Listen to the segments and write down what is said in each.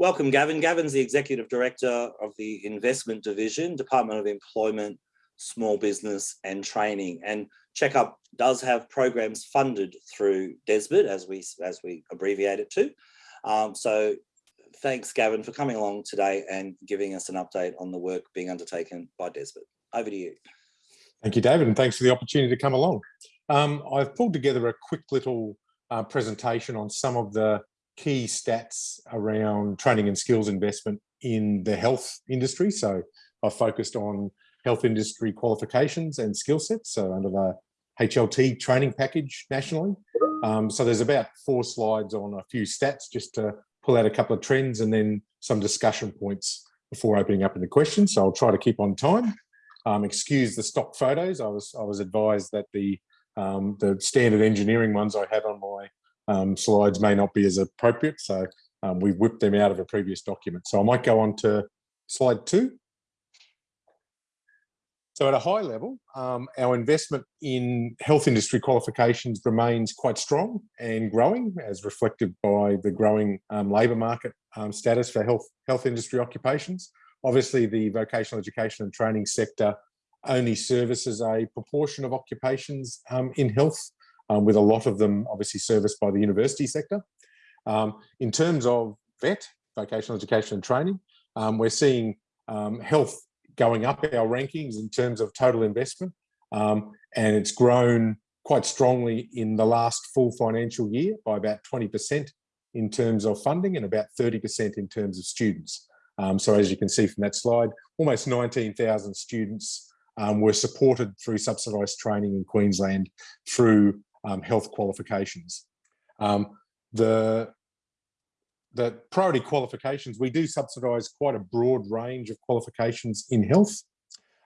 Welcome, Gavin. Gavin's the Executive Director of the Investment Division, Department of Employment, Small Business and Training. And Checkup does have programs funded through DESBIT, as we, as we abbreviate it to. Um, so thanks, Gavin, for coming along today and giving us an update on the work being undertaken by DESBIT. Over to you. Thank you, David, and thanks for the opportunity to come along. Um, I've pulled together a quick little uh, presentation on some of the key stats around training and skills investment in the health industry. So I've focused on health industry qualifications and skill sets, so under the HLT training package nationally. Um, so there's about four slides on a few stats just to pull out a couple of trends and then some discussion points before opening up into questions. So I'll try to keep on time. Um, excuse the stock photos. I was I was advised that the um, the standard engineering ones I have on my um, slides may not be as appropriate. So um, we've whipped them out of a previous document. So I might go on to slide two. So at a high level, um, our investment in health industry qualifications remains quite strong and growing as reflected by the growing um, labour market um, status for health, health industry occupations. Obviously, the vocational education and training sector only services a proportion of occupations um, in health, um, with a lot of them obviously serviced by the university sector. Um, in terms of VET, vocational education and training, we're seeing health going up our rankings in terms of total investment. Um, and it's grown quite strongly in the last full financial year by about 20% in terms of funding and about 30% in terms of students. Um, so as you can see from that slide, almost 19,000 students um, were supported through subsidised training in Queensland through um, health qualifications. Um, the the priority qualifications, we do subsidise quite a broad range of qualifications in health.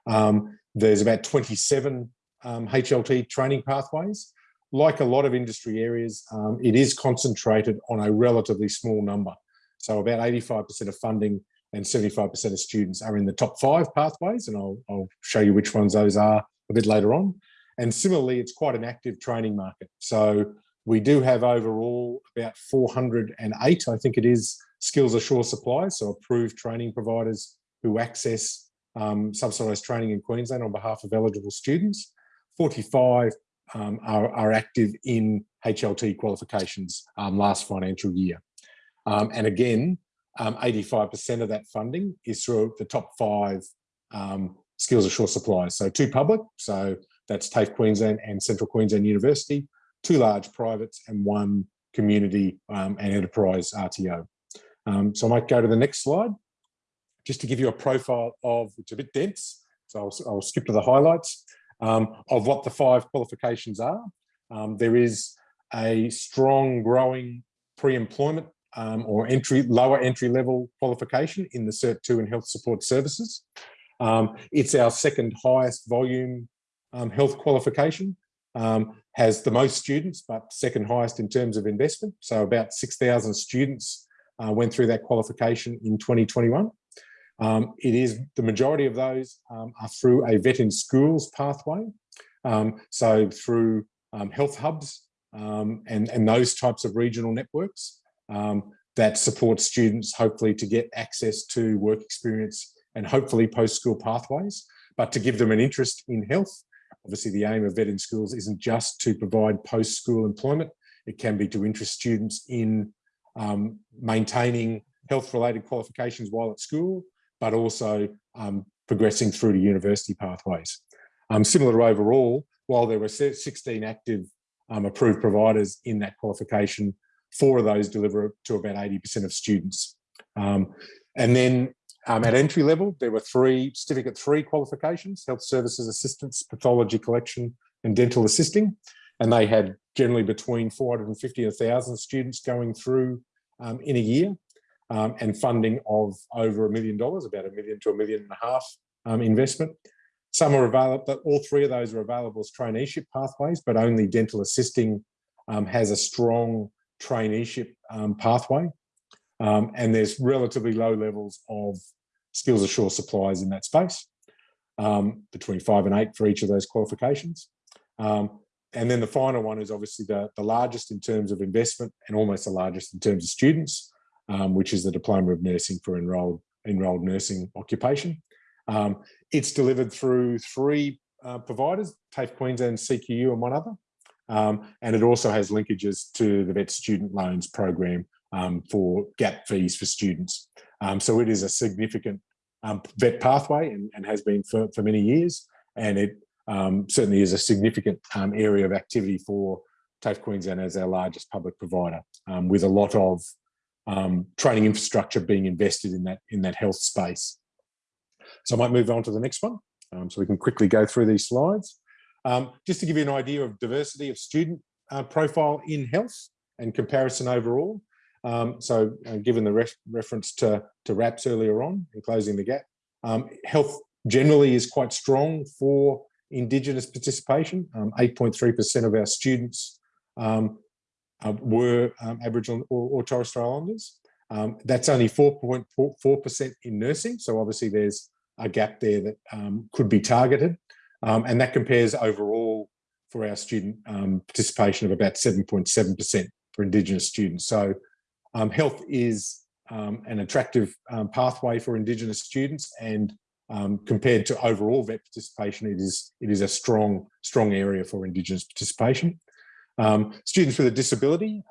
Um, there's about 27 um, HLT training pathways. Like a lot of industry areas, um, it is concentrated on a relatively small number. So about 85% of funding and 75% of students are in the top five pathways, and I'll, I'll show you which ones those are a bit later on. And similarly, it's quite an active training market. So we do have overall about 408, I think it is, skills assured suppliers, so approved training providers who access um, subsidised training in Queensland on behalf of eligible students. 45 um, are, are, active in HLT qualifications um, last financial year. Um, and again, 85% um, of that funding is through the top five um, skills assured suppliers. So two public, so that's TAFE Queensland and Central Queensland University, two large privates and one community um, and enterprise RTO. Um, so I might go to the next slide, just to give you a profile of, it's a bit dense, so I'll, I'll skip to the highlights, um, of what the five qualifications are. Um, there is a strong growing pre-employment um, or entry lower entry level qualification in the Cert 2 in health support services. Um, it's our second highest volume health qualification um, has the most students, but second highest in terms of investment. So about 6,000 students uh, went through that qualification in 2021. Um, it is the majority of those um, are through a vet in schools pathway. Um, so through um, health hubs um, and, and those types of regional networks that support students hopefully to get access to work experience and hopefully post-school pathways, but to give them an interest in health Obviously, the aim of VET in Schools isn't just to provide post-school employment. It can be to interest students in um, maintaining health-related qualifications while at school, but also um, progressing through to university pathways. Um, similar overall, while there were 16 active um, approved providers in that qualification, four of those deliver to about 80% of students. Um, and then um, at entry level, there were three certificate three qualifications, health services assistance, pathology collection, and dental assisting. And they had generally between 450 and 1,000 students going through um, in a year um, and funding of over a million dollars, about a million to a million and a half um, investment. Some are available, but all three of those are available as traineeship pathways, but only dental assisting um, has a strong traineeship um, pathway. Um, and there's relatively low levels of skills assured suppliers in that space, um, between five and eight for each of those qualifications. Um, and then the final one is obviously the, the largest in terms of investment and almost the largest in terms of students. um, which is the Diploma of Nursing for enrolled, enrolled nursing occupation. Um, it's delivered through three uh, providers, TAFE Queensland, CQU and one other. Um, and it also has linkages to the VET student loans program um, for gap fees for students. Um, so it is a significant um, VET pathway and, and, has been for, for many years. And it um, certainly is a significant um, area of activity for TAFE Queensland as our largest public provider, um, with a lot of training infrastructure being invested in that, in that health space. So I might move on to the next one. so we can quickly go through these slides. just to give you an idea of diversity of student uh, profile in health and comparison overall. Um, so uh, given the ref reference to, to RAPS earlier on in closing the gap, um, health generally is quite strong for Indigenous participation. 8.3% um, of our students um, uh, were um, Aboriginal or, or, Torres Strait Islanders. Um, that's only 4.4% in nursing. So obviously there's a gap there that could be targeted. and that compares overall for our student participation of about 7.7% for Indigenous students. So um, health is um, an attractive um, pathway for Indigenous students and um, compared to overall VET participation, it is, it is a strong, strong area for Indigenous participation. Um, students with a disability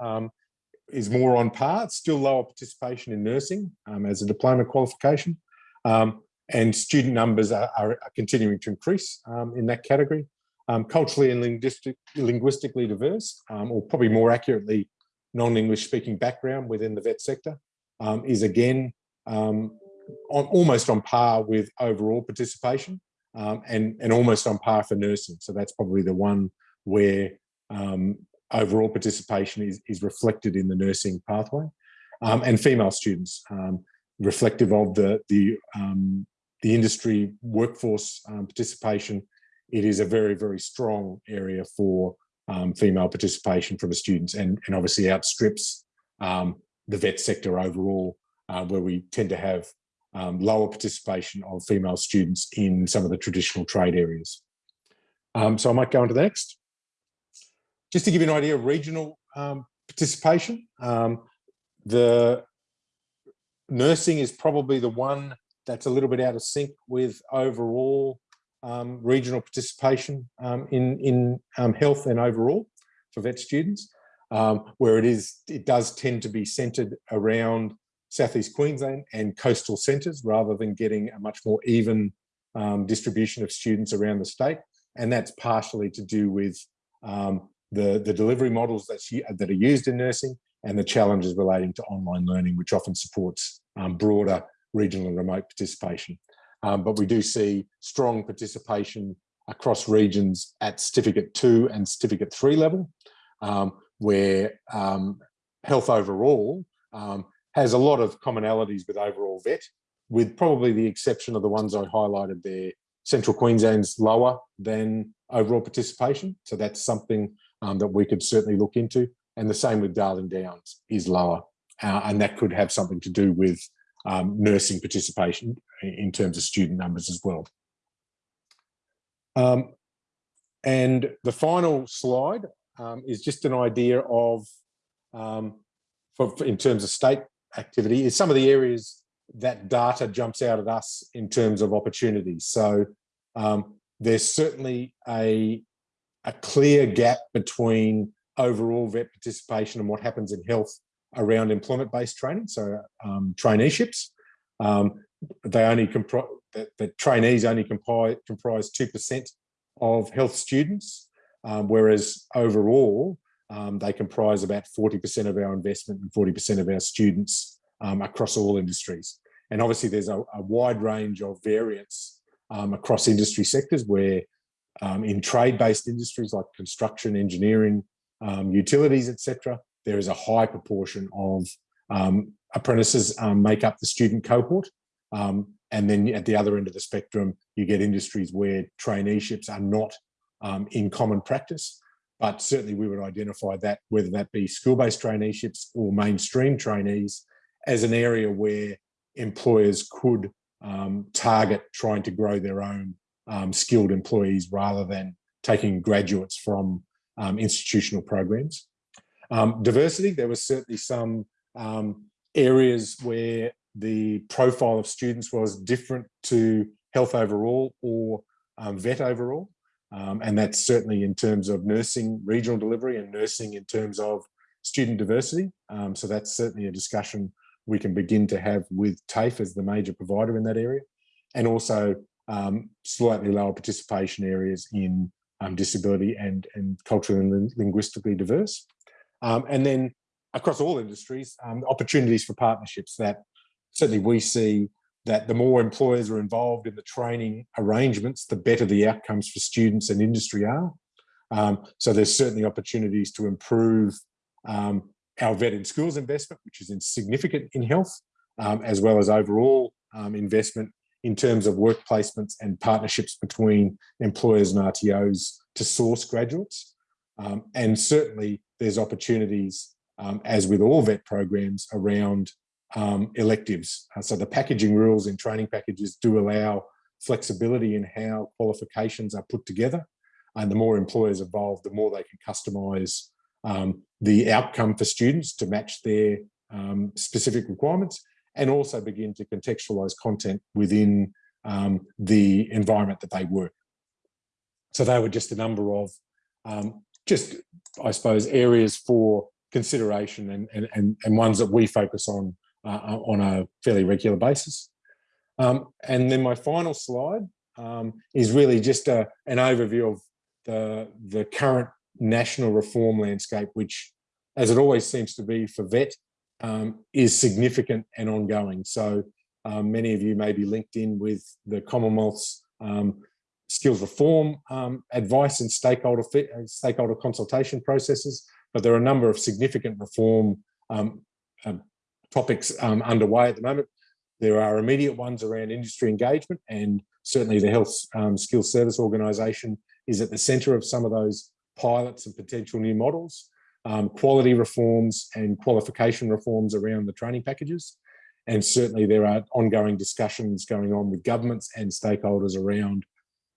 is more on par, still lower participation in nursing as a diploma qualification. and student numbers are, are, continuing to increase in that category. Um, culturally and linguistic, linguistically diverse, um, or probably more accurately, non-English speaking background within the vet sector um, is again um, on, almost on par with overall participation um, and, and almost on par for nursing. So that's probably the one where um, overall participation is, is reflected in the nursing pathway. Um, and female students, reflective of the, the, the industry workforce participation, it is a very, very strong area for um, female participation from the students and, and obviously outstrips um, the vet sector overall, uh, where we tend to have um, lower participation of female students in some of the traditional trade areas. Um, so I might go on to the next. Just to give you an idea of regional um, participation, um, the nursing is probably the one that's a little bit out of sync with overall um, regional participation um, in, in um, health and overall for vet students, um, where it is it does tend to be centred around southeast Queensland and coastal centres rather than getting a much more even um, distribution of students around the state. And that's partially to do with um, the, the delivery models that, that are used in nursing and the challenges relating to online learning, which often supports broader regional and remote participation. Um, but we do see strong participation across regions at certificate two and certificate three level, um, where um, health overall um, has a lot of commonalities with overall vet, with probably the exception of the ones I highlighted there. Central Queensland's lower than overall participation. So that's something um, that we could certainly look into. And the same with Darling Downs is lower. Uh, and that could have something to do with um, nursing participation in terms of student numbers as well. Um, and the final slide um, is just an idea of, um, for, for, in terms of state activity, is some of the areas that data jumps out at us in terms of opportunities. So um, there's certainly a, a clear gap between overall vet participation and what happens in health around employment-based training, so um, traineeships. Um, they only comprise the, trainees only comprise comprise two percent of health students, um, whereas overall um, they comprise about forty percent of our investment and forty percent of our students um, across all industries. And obviously, there's a, a wide range of variance um, across industry sectors where um, in trade-based industries like construction, engineering, utilities, etc., there is a high proportion of um, apprentices um, make up the student cohort. Um, and then at the other end of the spectrum, you get industries where traineeships are not um, in common practice. But certainly we would identify that, whether that be school-based traineeships or mainstream trainees, as an area where employers could um, target trying to grow their own um, skilled employees rather than taking graduates from institutional programs. Um, diversity, there was certainly some um, areas where the profile of students was different to health overall or um, vet overall. Um, and that's certainly in terms of nursing regional delivery and nursing in terms of student diversity. Um, so that's certainly a discussion we can begin to have with TAFE as the major provider in that area. And also um, slightly lower participation areas in um, disability and, and culturally and linguistically diverse. Um, and then across all industries, opportunities for partnerships that certainly we see that the more employers are involved in the training arrangements, the better the outcomes for students and industry are. Um, so there's certainly opportunities to improve um, our vet in schools investment, which is significant in health, um, as well as overall um, investment in terms of work placements and partnerships between employers and RTOs to source graduates. Um, and certainly there's opportunities, um, as with all vet programs, around um, electives. Uh, so the packaging rules in training packages do allow flexibility in how qualifications are put together. And the more employers involved, the more they can customise um, the outcome for students to match their um, specific requirements and also begin to contextualise content within um, the environment that they work. So they were just a number of um, just, I suppose, areas for consideration and, and, and, ones that we focus on uh, on a fairly regular basis. Um, and then my final slide um, is really just a, an overview of the, the current national reform landscape, which, as it always seems to be for VET, um, is significant and ongoing. So um, many of you may be linked in with the Commonwealth's um, skills reform um, advice and stakeholder stakeholder consultation processes, but there are a number of significant reform um, um, topics underway at the moment. There are immediate ones around industry engagement and certainly the Health Skills Service Organisation is at the centre of some of those pilots and potential new models, um, quality reforms and qualification reforms around the training packages. And certainly there are ongoing discussions going on with governments and stakeholders around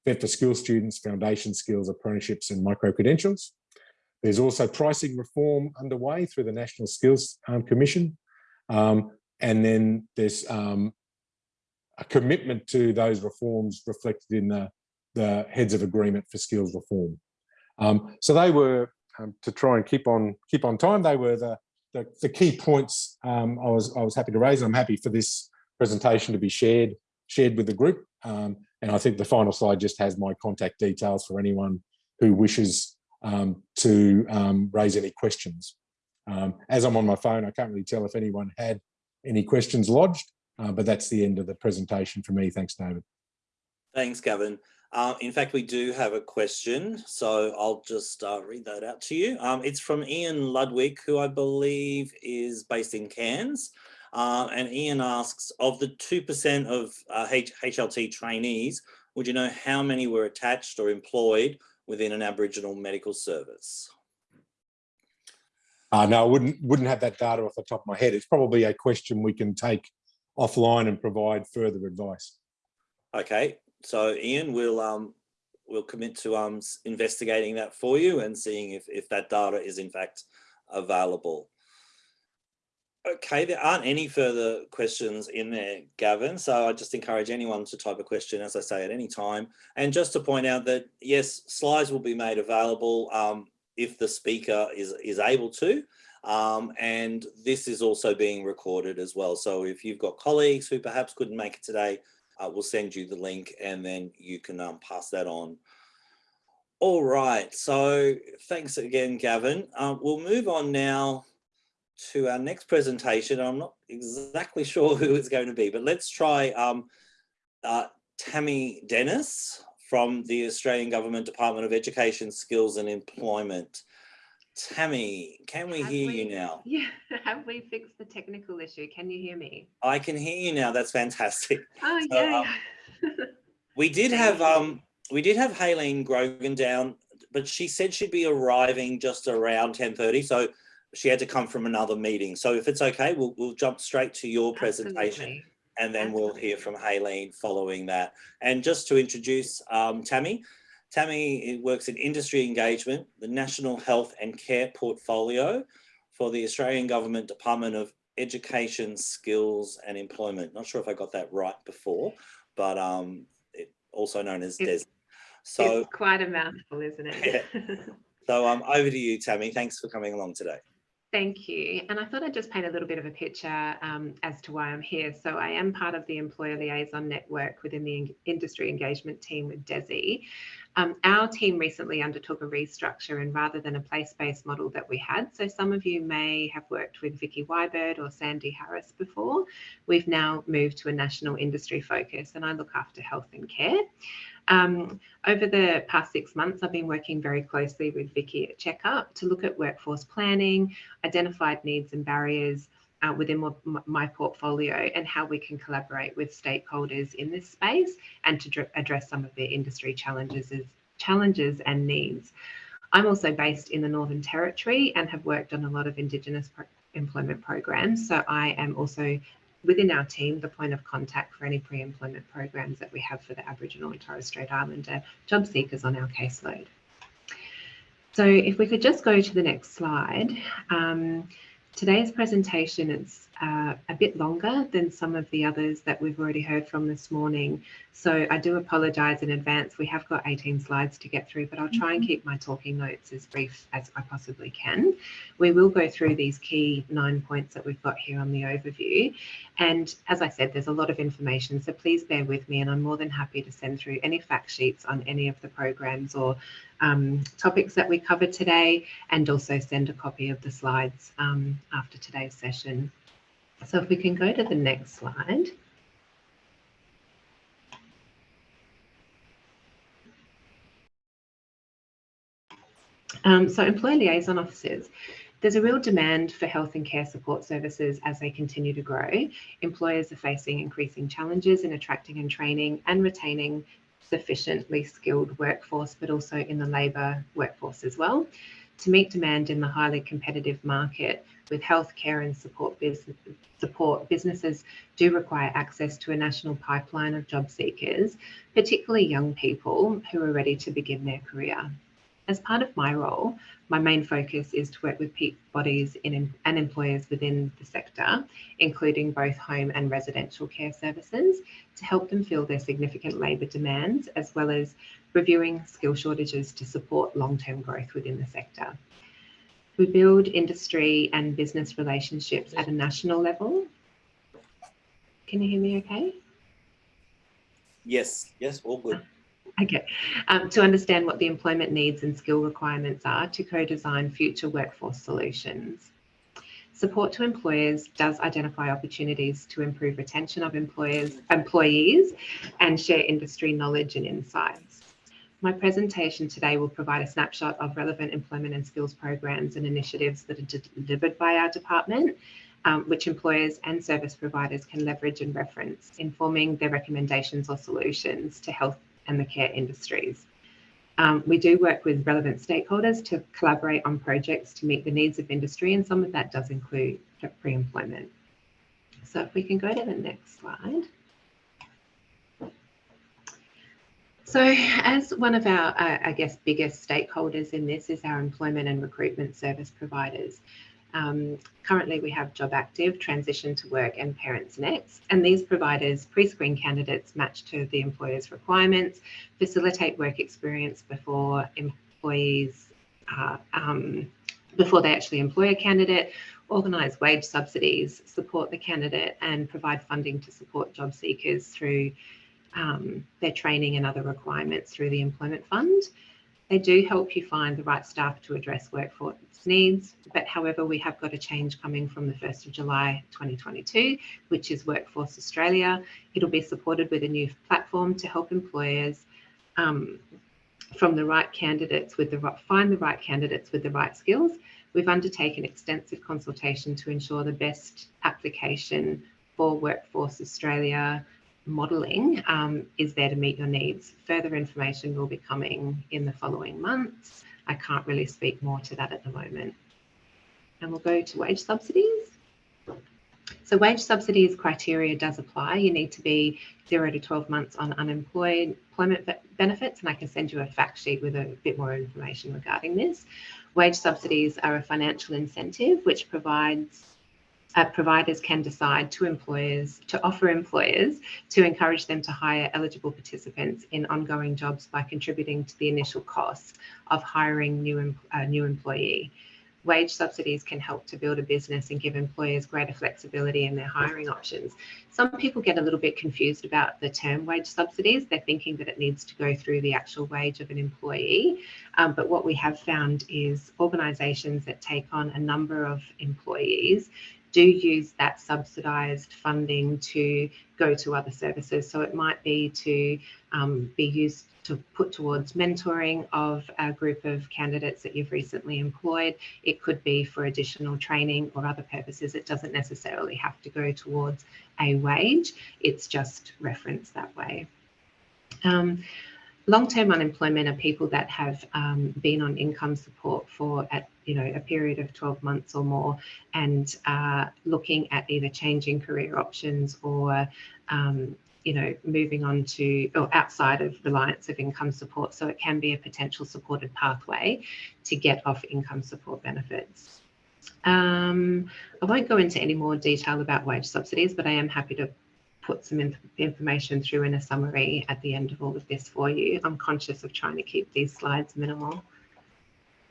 vet for skill students, foundation skills, apprenticeships and micro-credentials. There's also pricing reform underway through the National Skills um, Commission. Um, and then there's um, a commitment to those reforms reflected in the, the heads of agreement for skills reform. Um, so they were um, to try and keep on keep on time. They were the the, the key points um, I was I was happy to raise. I'm happy for this presentation to be shared shared with the group. Um, and I think the final slide just has my contact details for anyone who wishes to raise any questions. As I'm on my phone, I can't really tell if anyone had any questions lodged, uh, but that's the end of the presentation for me. Thanks, David. Thanks, Gavin. Uh, in fact, we do have a question, so I'll just uh, read that out to you. Um, it's from Ian Ludwig, who I believe is based in Cairns. Uh, and Ian asks, of the 2% of H uh, HLT trainees, would you know how many were attached or employed within an Aboriginal medical service? Uh, no, I wouldn't, wouldn't have that data off the top of my head. It's probably a question we can take offline and provide further advice. Okay, so Ian we'll um, will commit to um, investigating that for you and seeing if, if that data is in fact available. Okay, there aren't any further questions in there, Gavin. So I just encourage anyone to type a question, as I say, at any time. And just to point out that, yes, slides will be made available um, if the speaker is, is able to. Um, and this is also being recorded as well. So if you've got colleagues who perhaps couldn't make it today, uh, we'll send you the link and then you can um, pass that on. All right, so thanks again, Gavin. Uh, we'll move on now to our next presentation. I'm not exactly sure who it's going to be, but let's try um, uh, Tammy Dennis from the Australian Government Department of Education, Skills and Employment. Tammy, can we have hear we, you now? Yeah, have we fixed the technical issue? Can you hear me? I can hear you now. That's fantastic. Oh so, yeah. Um, we did have um we did have Haylene Grogan down, but she said she'd be arriving just around 10:30. So she had to come from another meeting. So if it's okay, we'll we'll jump straight to your presentation. Absolutely. And then we'll hear from Haylene following that. And just to introduce um, Tammy, Tammy works in industry engagement, the National Health and Care Portfolio for the Australian Government Department of education, skills and employment. Not sure if I got that right before, but um, it, also known as DES. So, it's quite a mouthful, isn't it? so um, over to you, Tammy. Thanks for coming along today. Thank you. And I thought I'd just paint a little bit of a picture um, as to why I'm here. So I am part of the Employer Liaison Network within the Industry Engagement Team with DESE. Um, our team recently undertook a restructure and rather than a place-based model that we had, so some of you may have worked with Vicky Wybird or Sandy Harris before, we've now moved to a national industry focus and I look after health and care. Um, over the past six months, I've been working very closely with Vicky at Checkup to look at workforce planning, identified needs and barriers uh, within my, portfolio and how we can collaborate with stakeholders in this space and to address some of their industry challenges, challenges and needs. I'm also based in the Northern Territory and have worked on a lot of Indigenous pro- employment programs. So I am also within our team the point of contact for any pre-employment programs that we have for the Aboriginal and Torres Strait Islander job seekers on our caseload. So if we could just go to the next slide. Um, today's presentation is uh, a bit longer than some of the others that we've already heard from this morning. So I do apologise in advance. We have got 18 slides to get through, but I'll try and keep my talking notes as brief as I possibly can. We will go through these key nine points that we've got here on the overview. And as I said, there's a lot of information, so please bear with me and I'm more than happy to send through any fact sheets on any of the programs or um, topics that we covered today and also send a copy of the slides um, after today's session. So if we can go to the next slide. Um, so employee liaison officers. There's a real demand for health and care support services as they continue to grow. Employers are facing increasing challenges in attracting and training and retaining sufficiently skilled workforce, but also in the labour workforce as well. To meet demand in the highly competitive market with healthcare and support, business, support, businesses do require access to a national pipeline of job seekers, particularly young people who are ready to begin their career. As part of my role, my main focus is to work with peak bodies in, and employers within the sector, including both home and residential care services, to help them fill their significant labour demands, as well as reviewing skill shortages to support long-term growth within the sector. We build industry and business relationships at a national level. Can you hear me okay? Yes, yes, all good. Okay, um, to understand what the employment needs and skill requirements are to co-design future workforce solutions. Support to employers does identify opportunities to improve retention of employers, employees and share industry knowledge and insights. My presentation today will provide a snapshot of relevant employment and skills programs and initiatives that are delivered by our department, um, which employers and service providers can leverage and reference, informing their recommendations or solutions to health and the care industries. Um, we do work with relevant stakeholders to collaborate on projects to meet the needs of industry, and some of that does include pre-employment. So if we can go to the next slide. So as one of our, uh, I guess, biggest stakeholders in this is our employment and recruitment service providers. Um, currently, we have Job Active, Transition to Work, and Parents Next. And these providers pre screen candidates matched to the employer's requirements, facilitate work experience before employees, uh, um, before they actually employ a candidate, organise wage subsidies, support the candidate, and provide funding to support job seekers through um, their training and other requirements through the Employment Fund. They do help you find the right staff to address workforce needs, but however, we have got a change coming from the 1st of July 2022, which is Workforce Australia. It'll be supported with a new platform to help employers um, from the right candidates with the right, find the right candidates with the right skills. We've undertaken extensive consultation to ensure the best application for Workforce Australia modelling um, is there to meet your needs. Further information will be coming in the following months. I can't really speak more to that at the moment. And we'll go to wage subsidies. So wage subsidies criteria does apply. You need to be zero to 12 months on unemployed employment benefits, and I can send you a fact sheet with a bit more information regarding this. Wage subsidies are a financial incentive which provides uh, providers can decide to employers to offer employers to encourage them to hire eligible participants in ongoing jobs by contributing to the initial costs of hiring new uh, new employee wage subsidies can help to build a business and give employers greater flexibility in their hiring options. Some people get a little bit confused about the term wage subsidies. They're thinking that it needs to go through the actual wage of an employee. Um, but what we have found is organisations that take on a number of employees do use that subsidised funding to go to other services. So it might be to um, be used to put towards mentoring of a group of candidates that you've recently employed. It could be for additional training or other purposes. It doesn't necessarily have to go towards a wage. It's just referenced that way. Um, long-term unemployment are people that have um, been on income support for at you know a period of 12 months or more and uh, looking at either changing career options or um, you know, moving on to or outside of reliance of income support. So it can be a potential supported pathway to get off income support benefits. Um, I won't go into any more detail about wage subsidies, but I am happy to put some inf information through in a summary at the end of all of this for you. I'm conscious of trying to keep these slides minimal.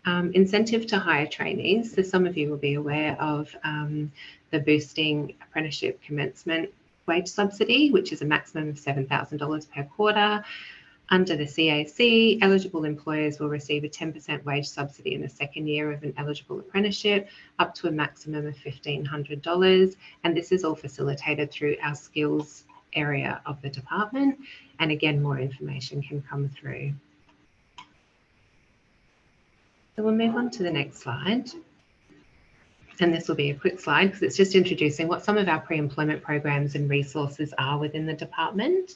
Um, incentive to hire trainees. So some of you will be aware of um, the boosting apprenticeship commencement wage subsidy, which is a maximum of $7,000 per quarter. Under the CAC, eligible employers will receive a 10% wage subsidy in the second year of an eligible apprenticeship, up to a maximum of $1,500. And this is all facilitated through our skills area of the department. And again, more information can come through. So we'll move on to the next slide and this will be a quick slide because it's just introducing what some of our pre-employment programs and resources are within the department.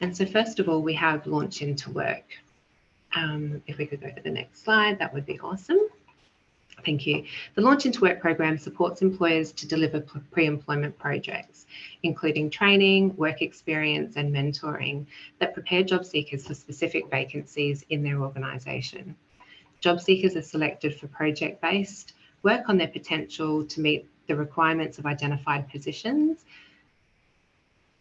And so first of all, we have Launch Into Work. Um, if we could go to the next slide, that would be awesome. Thank you. The Launch Into Work program supports employers to deliver pre-employment projects, including training, work experience and mentoring that prepare job seekers for specific vacancies in their organisation. Job seekers are selected for project-based work on their potential to meet the requirements of identified positions,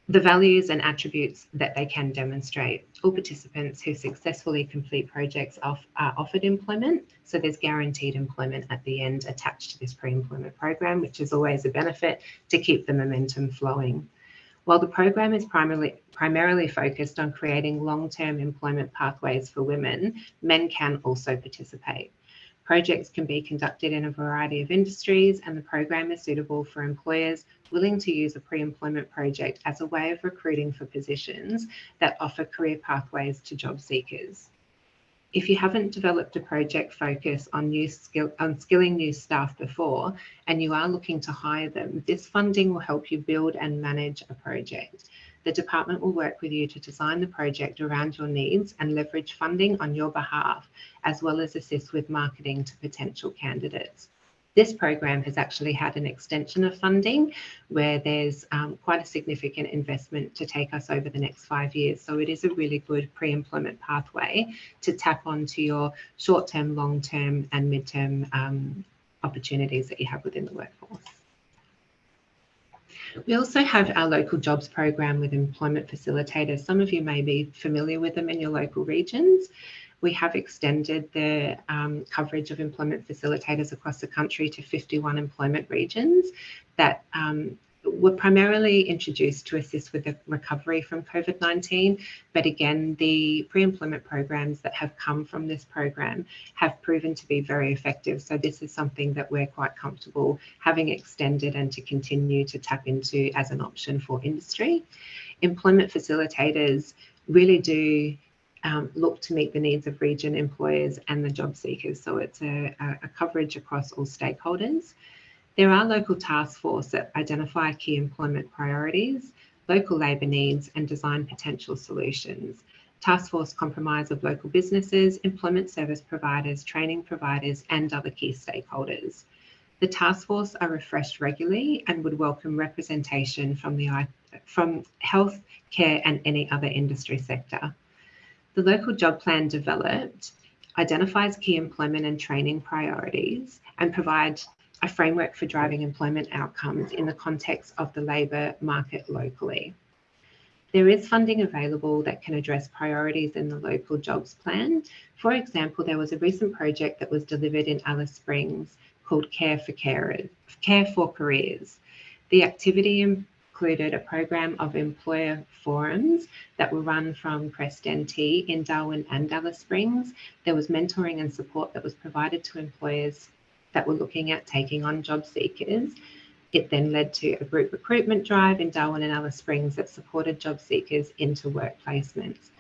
the values and attributes that they can demonstrate. All participants who successfully complete projects are offered employment, so there's guaranteed employment at the end attached to this pre-employment program, which is always a benefit to keep the momentum flowing. While the program is primarily, primarily focused on creating long-term employment pathways for women, men can also participate. Projects can be conducted in a variety of industries and the program is suitable for employers willing to use a pre-employment project as a way of recruiting for positions that offer career pathways to job seekers. If you haven't developed a project focus on new skill on skilling new staff before and you are looking to hire them, this funding will help you build and manage a project. The department will work with you to design the project around your needs and leverage funding on your behalf, as well as assist with marketing to potential candidates. This program has actually had an extension of funding where there's um, quite a significant investment to take us over the next five years. So it is a really good pre-employment pathway to tap onto your short-term, long-term and mid-term um, opportunities that you have within the workforce. We also have our local jobs program with employment facilitators. Some of you may be familiar with them in your local regions. We have extended the um, coverage of employment facilitators across the country to 51 employment regions that um, were primarily introduced to assist with the recovery from COVID-19, but again, the pre-employment programs that have come from this program have proven to be very effective. So this is something that we're quite comfortable having extended and to continue to tap into as an option for industry. Employment facilitators really do um, look to meet the needs of region employers and the job seekers. So it's a, a coverage across all stakeholders. There are local task forces that identify key employment priorities, local labour needs and design potential solutions. Task force comprise of local businesses, employment service providers, training providers and other key stakeholders. The task force are refreshed regularly and would welcome representation from the from health, care and any other industry sector. The local job plan developed identifies key employment and training priorities and provides a framework for driving employment outcomes in the context of the labour market locally. There is funding available that can address priorities in the local jobs plan. For example, there was a recent project that was delivered in Alice Springs called Care for Carers, Care for Careers. The activity included a program of employer forums that were run from Crest NT in Darwin and Alice Springs. There was mentoring and support that was provided to employers that were looking at taking on job seekers. It then led to a group recruitment drive in Darwin and Alice Springs that supported job seekers into work placements.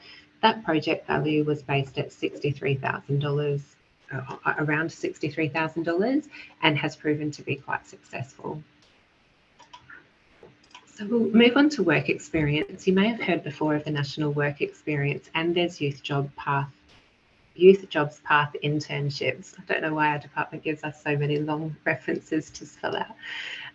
That project value was based at $63,000, uh, around $63,000, and has proven to be quite successful. So we'll move on to work experience. You may have heard before of the National Work Experience and there's Youth Job Path Youth Jobs Path internships. I don't know why our department gives us so many long references to spell out.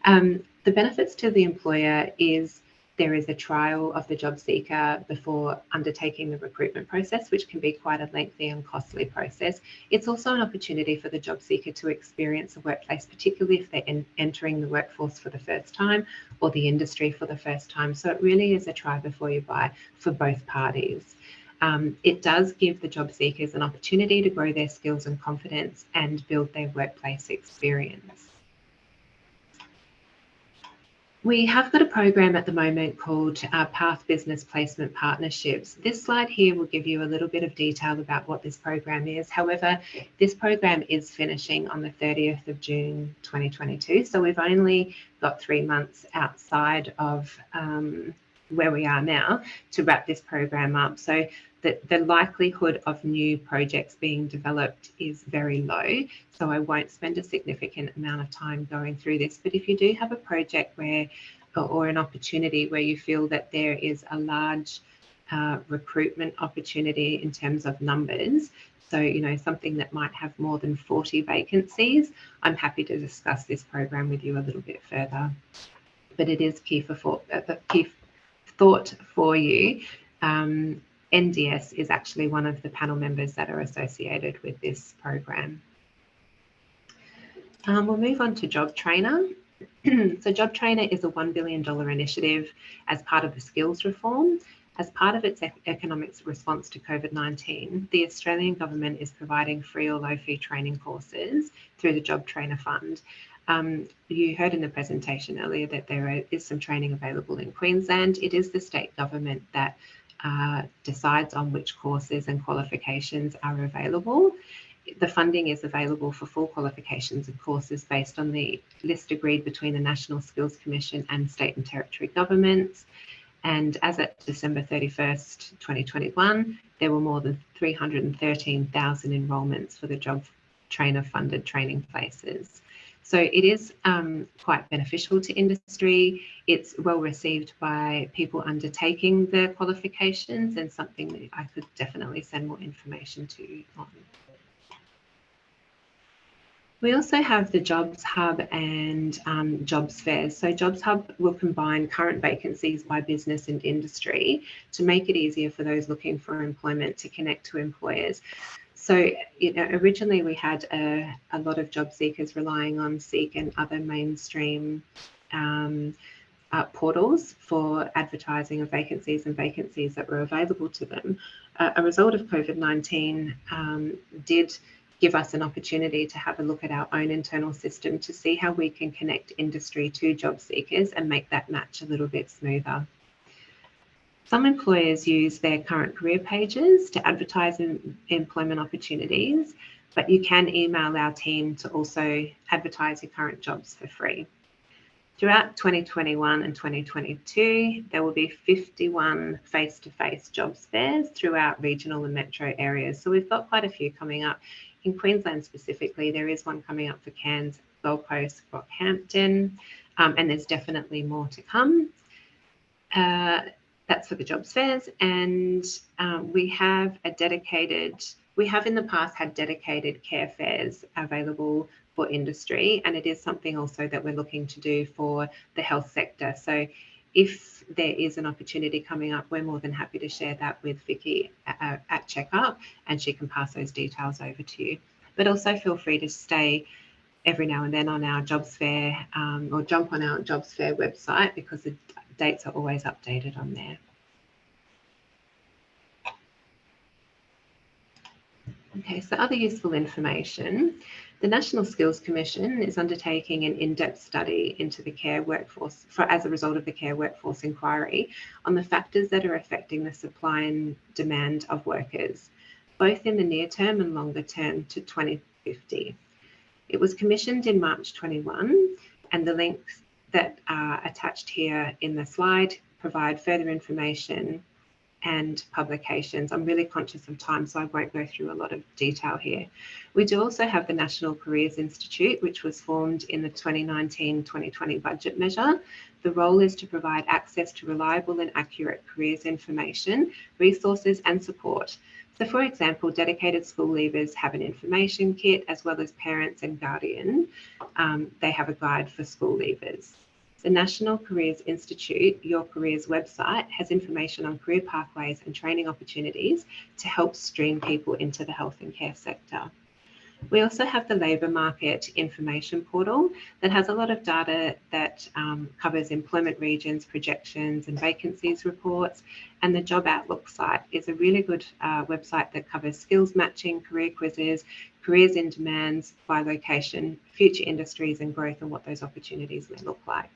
Um, the benefits to the employer is there is a trial of the job seeker before undertaking the recruitment process, which can be quite a lengthy and costly process. It's also an opportunity for the job seeker to experience a workplace, particularly if they're entering the workforce for the first time or the industry for the first time. So it really is a try before you buy for both parties. Um, it does give the job seekers an opportunity to grow their skills and confidence and build their workplace experience. We have got a program at the moment called uh, Path Business Placement Partnerships. This slide here will give you a little bit of detail about what this program is. However, this program is finishing on the 30th of June 2022. So we've only got three months outside of um, where we are now to wrap this program up. So the, the likelihood of new projects being developed is very low. So I won't spend a significant amount of time going through this. But if you do have a project where, or an opportunity where you feel that there is a large uh, recruitment opportunity in terms of numbers, so, you know, something that might have more than 40 vacancies, I'm happy to discuss this program with you a little bit further. But it is key for, uh, key thought for you um, NDS is actually one of the panel members that are associated with this program. Um, we'll move on to Job Trainer. so Job Trainer is a $1 billion initiative as part of the skills reform. As part of its economics response to COVID-19, the Australian government is providing free or low fee training courses through the Job Trainer Fund. Um, you heard in the presentation earlier that there is some training available in Queensland. It is the state government that uh, decides on which courses and qualifications are available. The funding is available for full qualifications and courses based on the list agreed between the National Skills Commission and state and territory governments. And as at December 31st, 2021, there were more than 313,000 enrolments for the job trainer funded training places. So it is um, quite beneficial to industry. It's well received by people undertaking the qualifications and something that I could definitely send more information to on. We also have the Jobs Hub and um, Jobs Fairs. So Jobs Hub will combine current vacancies by business and industry to make it easier for those looking for employment to connect to employers. So you know, originally we had a, a lot of job seekers relying on Seek and other mainstream um, uh, portals for advertising of vacancies and vacancies that were available to them. Uh, a result of COVID-19 um, did give us an opportunity to have a look at our own internal system to see how we can connect industry to job seekers and make that match a little bit smoother. Some employers use their current career pages to advertise employment opportunities, but you can email our team to also advertise your current jobs for free. Throughout 2021 and 2022, there will be 51 face-to-face -face jobs fairs throughout regional and metro areas. So we've got quite a few coming up. In Queensland specifically, there is one coming up for Cairns, Gold Coast, Rockhampton, um, and there's definitely more to come. Uh, that's for the jobs fairs. And um, we have a dedicated, we have in the past had dedicated care fairs available for industry. And it is something also that we're looking to do for the health sector. So if there is an opportunity coming up, we're more than happy to share that with Vicky at, at Checkup and she can pass those details over to you. But also feel free to stay every now and then on our jobs fair um, or jump on our jobs fair website because the dates are always updated on there. Okay, so other useful information. The National Skills Commission is undertaking an in-depth study into the care workforce for, as a result of the care workforce inquiry on the factors that are affecting the supply and demand of workers, both in the near term and longer term to 2050. It was commissioned in March 21 and the links that are attached here in the slide provide further information and publications. I'm really conscious of time, so I won't go through a lot of detail here. We do also have the National Careers Institute, which was formed in the 2019-2020 budget measure. The role is to provide access to reliable and accurate careers information, resources and support. So for example, dedicated school leavers have an information kit as well as parents and guardian. Um, they have a guide for school leavers. The National Careers Institute, Your Careers website, has information on career pathways and training opportunities to help stream people into the health and care sector. We also have the labour market information portal that has a lot of data that um, covers employment regions, projections and vacancies reports. And the Job Outlook site is a really good uh, website that covers skills matching, career quizzes, careers in demands by location, future industries and growth and what those opportunities may look like.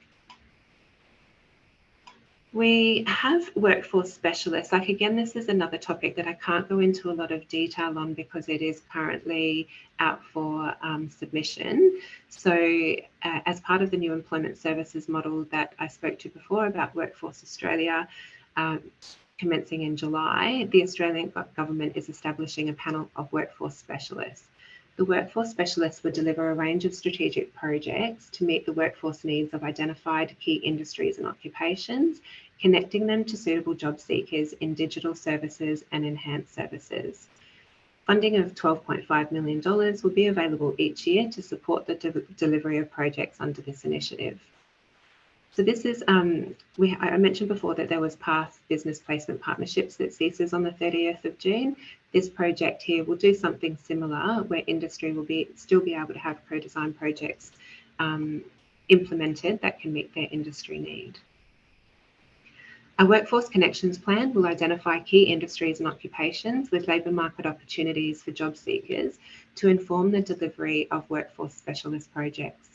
We have workforce specialists. Like again, this is another topic that I can't go into a lot of detail on because it is currently out for um, submission. So uh, as part of the new employment services model that I spoke to before about Workforce Australia, um, commencing in July, the Australian government is establishing a panel of workforce specialists. The workforce specialists will deliver a range of strategic projects to meet the workforce needs of identified key industries and occupations, connecting them to suitable job seekers in digital services and enhanced services. Funding of $12.5 million will be available each year to support the de delivery of projects under this initiative. So this is, um, we, I mentioned before that there was PATH Business Placement Partnerships that ceases on the 30th of June. This project here will do something similar where industry will be still be able to have co-design projects um, implemented that can meet their industry need. A workforce connections plan will identify key industries and occupations with labour market opportunities for job seekers to inform the delivery of workforce specialist projects.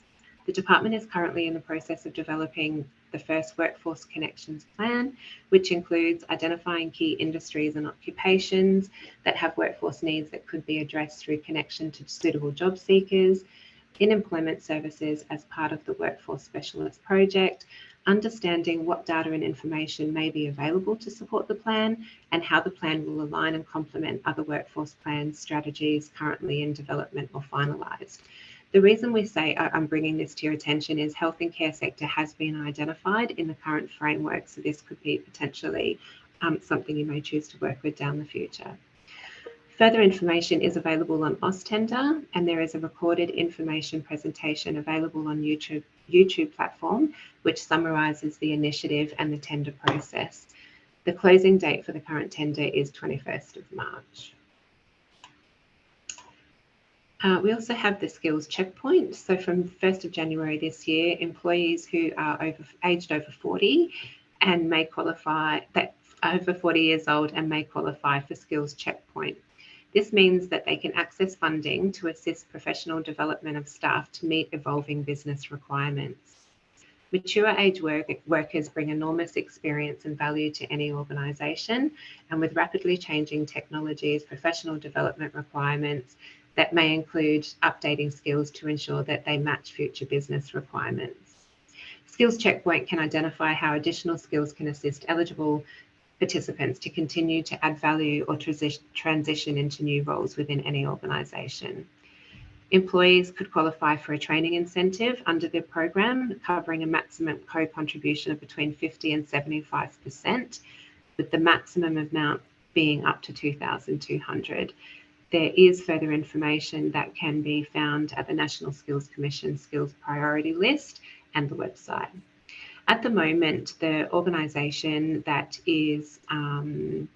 The department is currently in the process of developing the first Workforce Connections Plan, which includes identifying key industries and occupations that have workforce needs that could be addressed through connection to suitable job seekers, in employment services as part of the Workforce Specialist Project, understanding what data and information may be available to support the plan and how the plan will align and complement other workforce plans, strategies currently in development or finalised. The reason we say I'm bringing this to your attention is health and care sector has been identified in the current framework, so this could be potentially um, something you may choose to work with down the future. Further information is available on AusTender and there is a recorded information presentation available on YouTube, YouTube platform, which summarises the initiative and the tender process. The closing date for the current tender is 21st of March. Uh, we also have the skills checkpoint. So from 1st of January this year, employees who are over aged over 40 and may qualify, that over 40 years old and may qualify for skills checkpoint. This means that they can access funding to assist professional development of staff to meet evolving business requirements. Mature age work, workers bring enormous experience and value to any organisation, and with rapidly changing technologies, professional development requirements, that may include updating skills to ensure that they match future business requirements. Skills Checkpoint can identify how additional skills can assist eligible participants to continue to add value or transition into new roles within any organisation. Employees could qualify for a training incentive under the program, covering a maximum co-contribution of between 50 and 75%, with the maximum amount being up to 2,200 there is further information that can be found at the National Skills Commission Skills Priority List and the website. At the moment, the organisation that is um,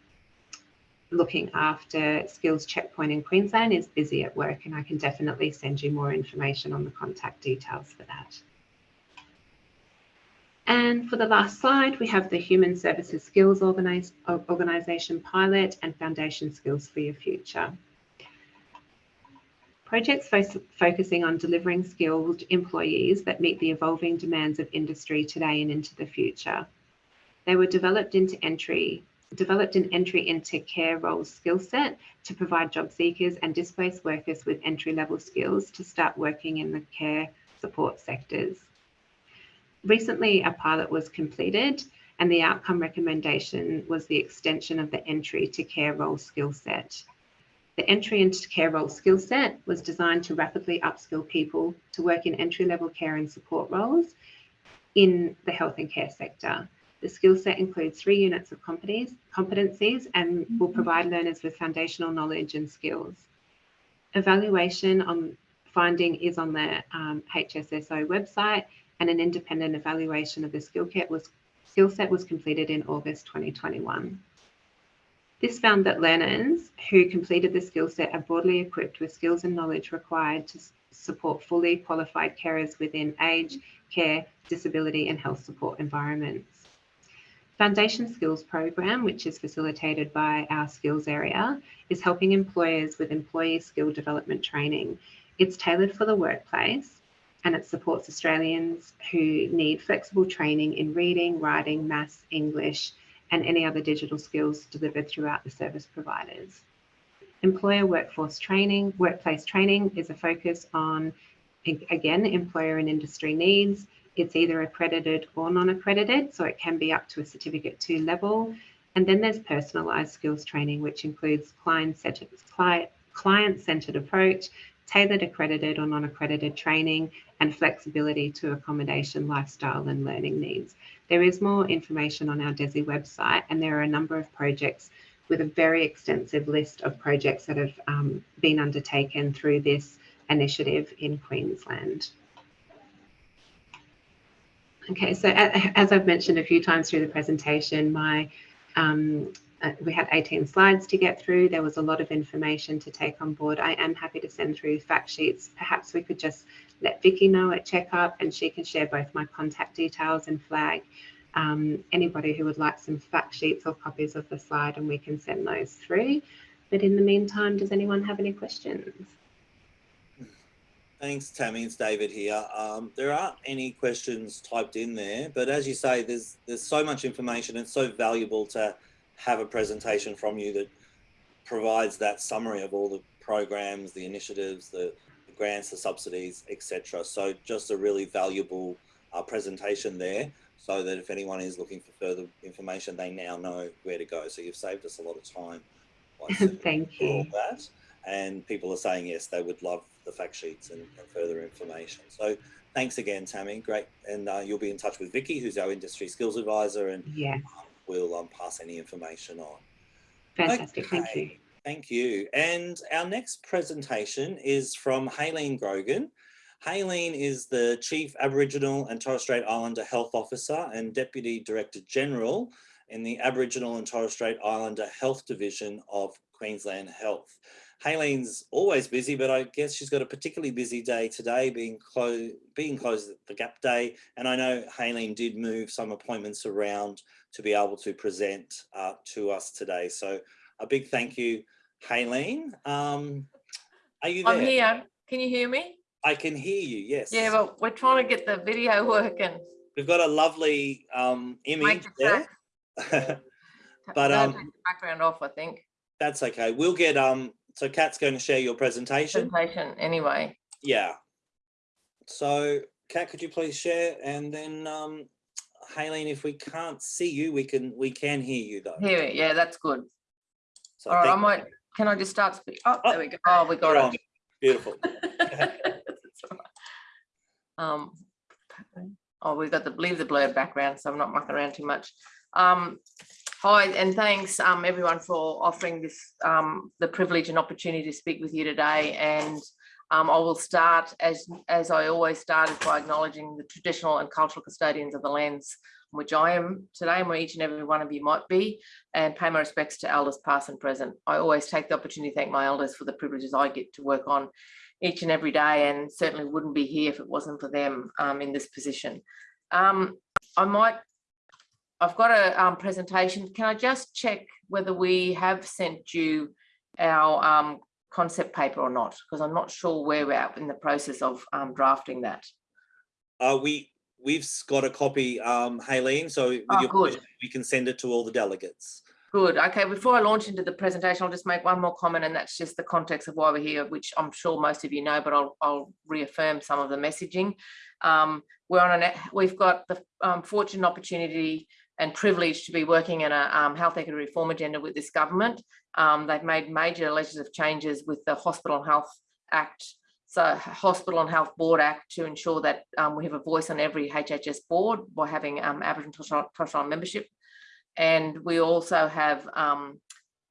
looking after Skills Checkpoint in Queensland is busy at work and I can definitely send you more information on the contact details for that. And for the last slide, we have the Human Services Skills Organize, Organisation Pilot and Foundation Skills for Your Future. Projects fo focusing on delivering skilled employees that meet the evolving demands of industry today and into the future. They were developed into entry developed an entry into care roles skill set to provide job seekers and displaced workers with entry level skills to start working in the care support sectors. Recently, a pilot was completed and the outcome recommendation was the extension of the entry to care role skill set. The entry into care role skill set was designed to rapidly upskill people to work in entry level care and support roles in the health and care sector. The skill set includes three units of competencies and will provide learners with foundational knowledge and skills. Evaluation on finding is on the um, HSSO website and an independent evaluation of the skill was skill set was completed in August 2021. This found that learners who completed the skill set are broadly equipped with skills and knowledge required to support fully qualified carers within age, care, disability and health support environments. Foundation Skills Program, which is facilitated by our skills area, is helping employers with employee skill development training. It's tailored for the workplace and it supports Australians who need flexible training in reading, writing, maths, English, and any other digital skills delivered throughout the service providers. Employer workforce training, workplace training is a focus on, again, employer and industry needs, it's either accredited or non-accredited, so it can be up to a certificate two level. And then there's personalized skills training, which includes client-centered client-centered approach, tailored accredited or non-accredited training, and flexibility to accommodation, lifestyle, and learning needs. There is more information on our DESE website, and there are a number of projects with a very extensive list of projects that have um, been undertaken through this initiative in Queensland. Okay, so as I've mentioned a few times through the presentation, my um, uh, we had 18 slides to get through. There was a lot of information to take on board. I am happy to send through fact sheets. Perhaps we could just let Vicky know at checkup and she can share both my contact details and flag um, anybody who would like some fact sheets or copies of the slide and we can send those through. But in the meantime, does anyone have any questions? Thanks, Tammy. It's David here. Um, there aren't any questions typed in there, but as you say, there's there's so much information. It's so valuable to have a presentation from you that provides that summary of all the programs, the initiatives, the, the grants, the subsidies, etc. So just a really valuable uh, presentation there so that if anyone is looking for further information, they now know where to go. So you've saved us a lot of time. Thank you. all that and people are saying yes, they would love the fact sheets and, and further information. So thanks again, Tammy. Great, and uh, you'll be in touch with Vicky, who's our industry skills advisor, and yeah, um, we'll um, pass any information on. Fantastic, okay. thank you. Thank you. And our next presentation is from Haylene Grogan. Haylene is the Chief Aboriginal and Torres Strait Islander Health Officer and Deputy Director General in the Aboriginal and Torres Strait Islander Health Division of Queensland Health. Haylene's always busy, but I guess she's got a particularly busy day today, being closed, being closed the Gap Day. And I know Haylene did move some appointments around to be able to present uh, to us today. So a big thank you, Haylene. Um, are you there? I'm here. Can you hear me? I can hear you, yes. Yeah, but we're trying to get the video working. We've got a lovely um, image there. but um, background off, I think. That's okay. We'll get um so Kat's going to share your presentation. Presentation anyway. Yeah. So Kat, could you please share? And then um, Haylene, if we can't see you, we can we can hear you though. Hear it. Yeah, that's good. So All right, I might. Can I just start speaking? Oh, oh, there we go. Oh, we got it. On. Beautiful. um, oh, we've got the leave the blurred background, so I'm not mucking around too much. Um, Hi, and thanks um, everyone for offering this um, the privilege and opportunity to speak with you today. And Um, I will start as, as I always started by acknowledging the traditional and cultural custodians of the lands on which I am today and where each and every one of you might be and pay my respects to elders past and present. I always take the opportunity to thank my elders for the privileges I get to work on each and every day and certainly wouldn't be here if it wasn't for them um, in this position. Um, I might, I've got a um, presentation. Can I just check whether we have sent you our um, concept paper or not? Because I'm not sure where we're at in the process of um, drafting that. Uh, we, we've got a copy, um, Haylene, so with Oh, your permission, we can send it to all the delegates. Good. Okay, before I launch into the presentation, I'll just make one more comment, and that's just the context of why we're here, which I'm sure most of you know, but I'll, I'll reaffirm some of the messaging. Um, We're on a we've got the um, fortunate opportunity and privileged to be working in a um, health equity reform agenda with this government. Um, they've made major legislative changes with the Hospital and Health Act, so Hospital and Health Board Act to ensure that um, we have a voice on every HHS board by having um, Aboriginal Torres Strait- Strait membership and we also have um,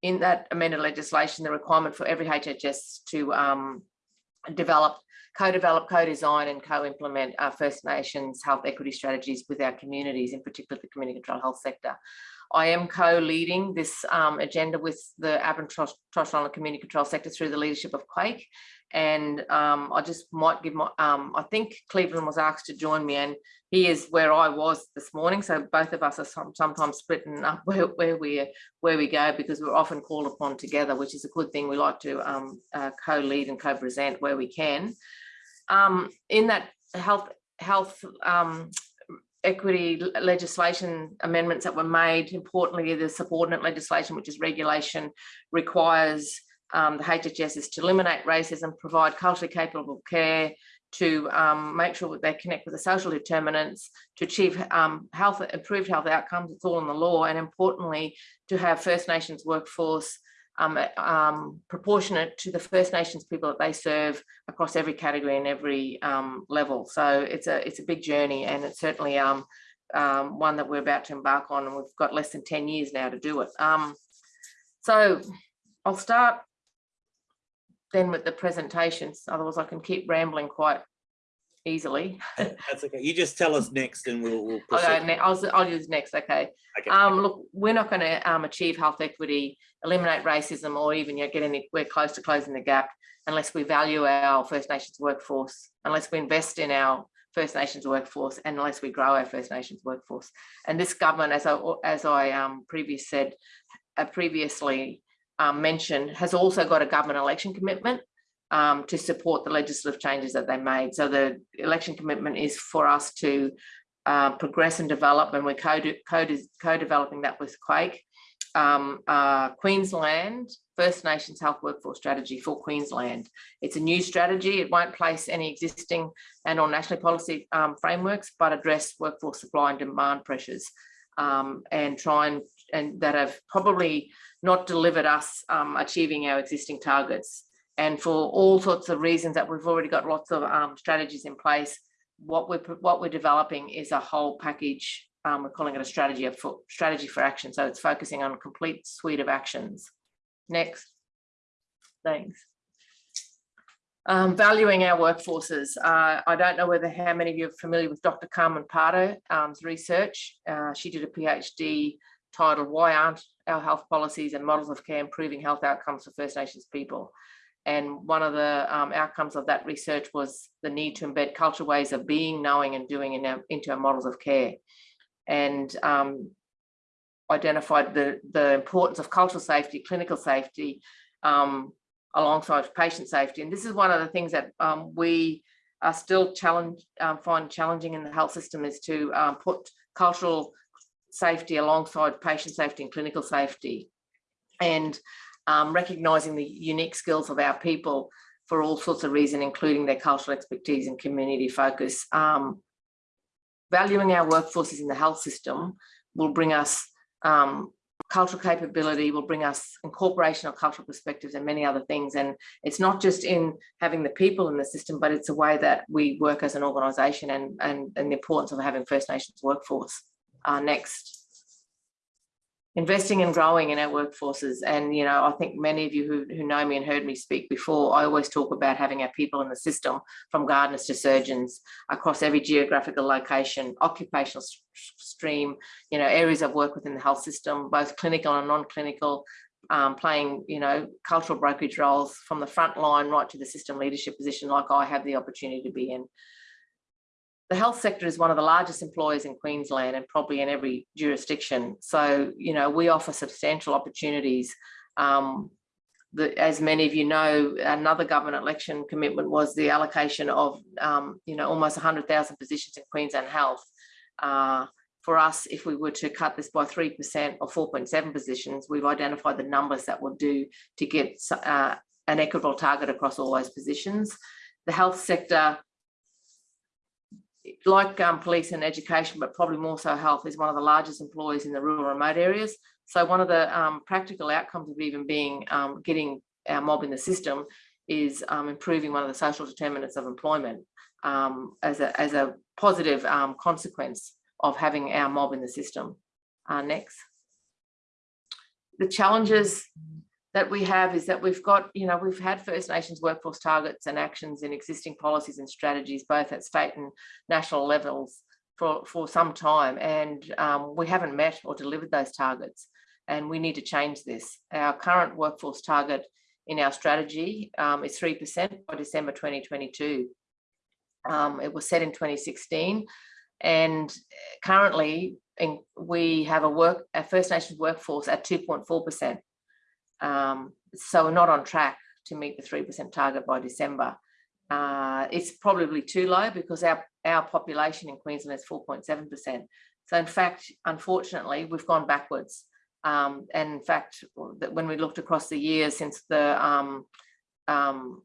in that amended legislation, the requirement for every HHS to um, develop, co-develop, co-design and co-implement our First Nations health equity strategies with our communities, in particular the community control health sector. I am co-leading this um, agenda with the Aboriginal Torres Strait community control sector through the leadership of QAIHC. And um, I just might give my, um, I think Cleveland was asked to join me and he is where I was this morning. So both of us are some, sometimes splitting up where, where we where we go because we're often called upon together, which is a good thing. We like to um, uh, co-lead and co-present where we can. Um, in that health health um, equity legislation amendments that were made, importantly, the subordinate legislation, which is regulation, requires um, the HHS to eliminate racism, provide culturally capable care, to um, make sure that they connect with the social determinants, to achieve um, health, improved health outcomes, it's all in the law, and importantly, to have First Nations workforce um, um, proportionate to the First Nations people that they serve across every category and every um, level. So it's a it's a big journey, and it's certainly um, um, one that we're about to embark on, and we've got less than ten years now to do it. Um, so I'll start then with the presentations. Otherwise, I can keep rambling quite easily. That's okay. You just tell us next and we'll, we'll I'll, go proceed. ne- I'll, I'll use next. Okay. Okay. Um, look, we're not going to um, achieve health equity, eliminate racism, or even you know, get anywhere close to closing the gap unless we value our First Nations workforce, unless we invest in our First Nations workforce, and unless we grow our First Nations workforce. And this government, as I as I um, previous said, uh, previously um, mentioned, has also got a government election commitment um, to support the legislative changes that they made. So the election commitment is for us to uh, progress and develop, and we're co- co- co-developing that with QAIHC. Um, uh, Queensland First Nations Health Workforce Strategy for Queensland. It's a new strategy. It won't place any existing and or national policy um, frameworks, but address workforce supply and demand pressures um, and try and, and that have probably not delivered us um, achieving our existing targets. And for all sorts of reasons that we've already got lots of um, strategies in place, what we're what we're developing is a whole package. Um, we're calling it a strategy of for, strategy for action. So it's focusing on a complete suite of actions. Next, thanks. Um, valuing our workforces. Uh, I don't know whether how many of you are familiar with Dr. Carmen Parter's research. Uh, she did a PhD titled "Why Aren't Our Health Policies and Models of Care Improving Health Outcomes for First Nations People?" And one of the um, outcomes of that research was the need to embed cultural ways of being, knowing, and doing in our, into our models of care, and um, identified the the importance of cultural safety, clinical safety, um, alongside patient safety. And this is one of the things that um, we are still challenge um, find challenging in the health system is to um, put cultural safety alongside patient safety and clinical safety, and um, recognizing the unique skills of our people for all sorts of reasons, including their cultural expertise and community focus. Um, valuing our workforces in the health system will bring us um, cultural capability, will bring us incorporation of cultural perspectives and many other things. And it's not just in having the people in the system, but it's a way that we work as an organisation and, and, and the importance of having First Nations workforce. Uh, next. Investing and growing in our workforces. And, you know, I think many of you who, who know me and heard me speak before, I always talk about having our people in the system from gardeners to surgeons across every geographical location, occupational stream, you know, areas of work within the health system, both clinical and non-clinical, um, playing, you know, cultural brokerage roles from the front line right to the system leadership position like I have the opportunity to be in the health sector is one of the largest employers in Queensland and probably in every jurisdiction. So, you know, we offer substantial opportunities. Um, the, as many of you know, another government election commitment was the allocation of, um, you know, almost 100,000 positions in Queensland Health. Uh, for us, if we were to cut this by 3% or 4.7 positions, we've identified the numbers that will do to get uh, an equitable target across all those positions. The health sector like um, police and education, but probably more so health, is one of the largest employers in the rural remote areas. So one of the um, practical outcomes of even being um, getting our mob in the system is um, improving one of the social determinants of employment um, as, a, as a positive um, consequence of having our mob in the system. Uh, next. The challenges that we have is that we've got, you know, we've had First Nations workforce targets and actions in existing policies and strategies, both at state and national levels for, for some time. And um, we haven't met or delivered those targets. And we need to change this. Our current workforce target in our strategy um, is 3% by December 2022. Um, it was set in 2016. And currently in, we have a work, a First Nations workforce at 2.4%. Um, so not on track to meet the 3% target by December. Uh, it's probably too low because our, our population in Queensland is 4.7%. So in fact, unfortunately, we've gone backwards. Um, and in fact, when we looked across the years since the um, um,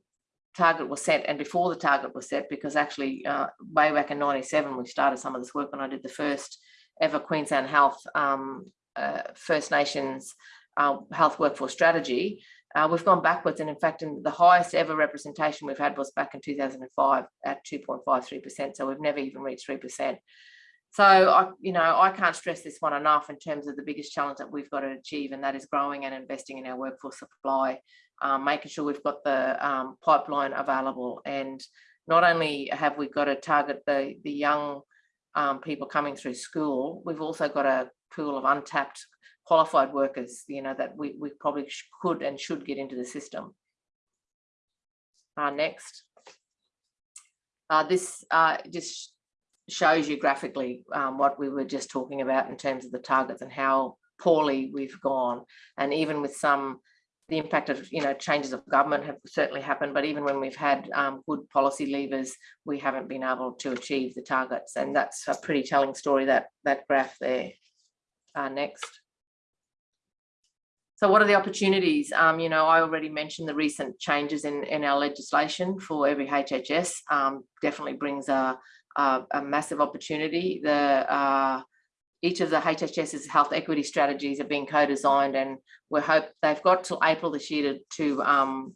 target was set and before the target was set, because actually uh, way back in 97, we started some of this work when I did the first ever Queensland Health um, uh, First Nations health workforce strategy, uh, we've gone backwards. And in fact, in the highest ever representation we've had was back in 2005 at 2.53%. So we've never even reached 3%. So, I, you know, I can't stress this one enough in terms of the biggest challenge that we've got to achieve, and that is growing and investing in our workforce supply, um, making sure we've got the um, pipeline available. And not only have we got to target the, the young um, people coming through school, we've also got a pool of untapped qualified workers, you know, that we, we probably could and should get into the system. Uh, next. Uh, this uh, just shows you graphically um, what we were just talking about in terms of the targets and how poorly we've gone. And even with some, the impact of, you know, changes of government have certainly happened, but even when we've had um, good policy levers, we haven't been able to achieve the targets. And that's a pretty telling story, that, that graph there. Uh, next. So what are the opportunities? Um, you know, I already mentioned the recent changes in, in our legislation for every HHS um, definitely brings a, a, a, massive opportunity. The uh, each of the HHS's health equity strategies are being co-designed and we hope they've got till April this year to, to um,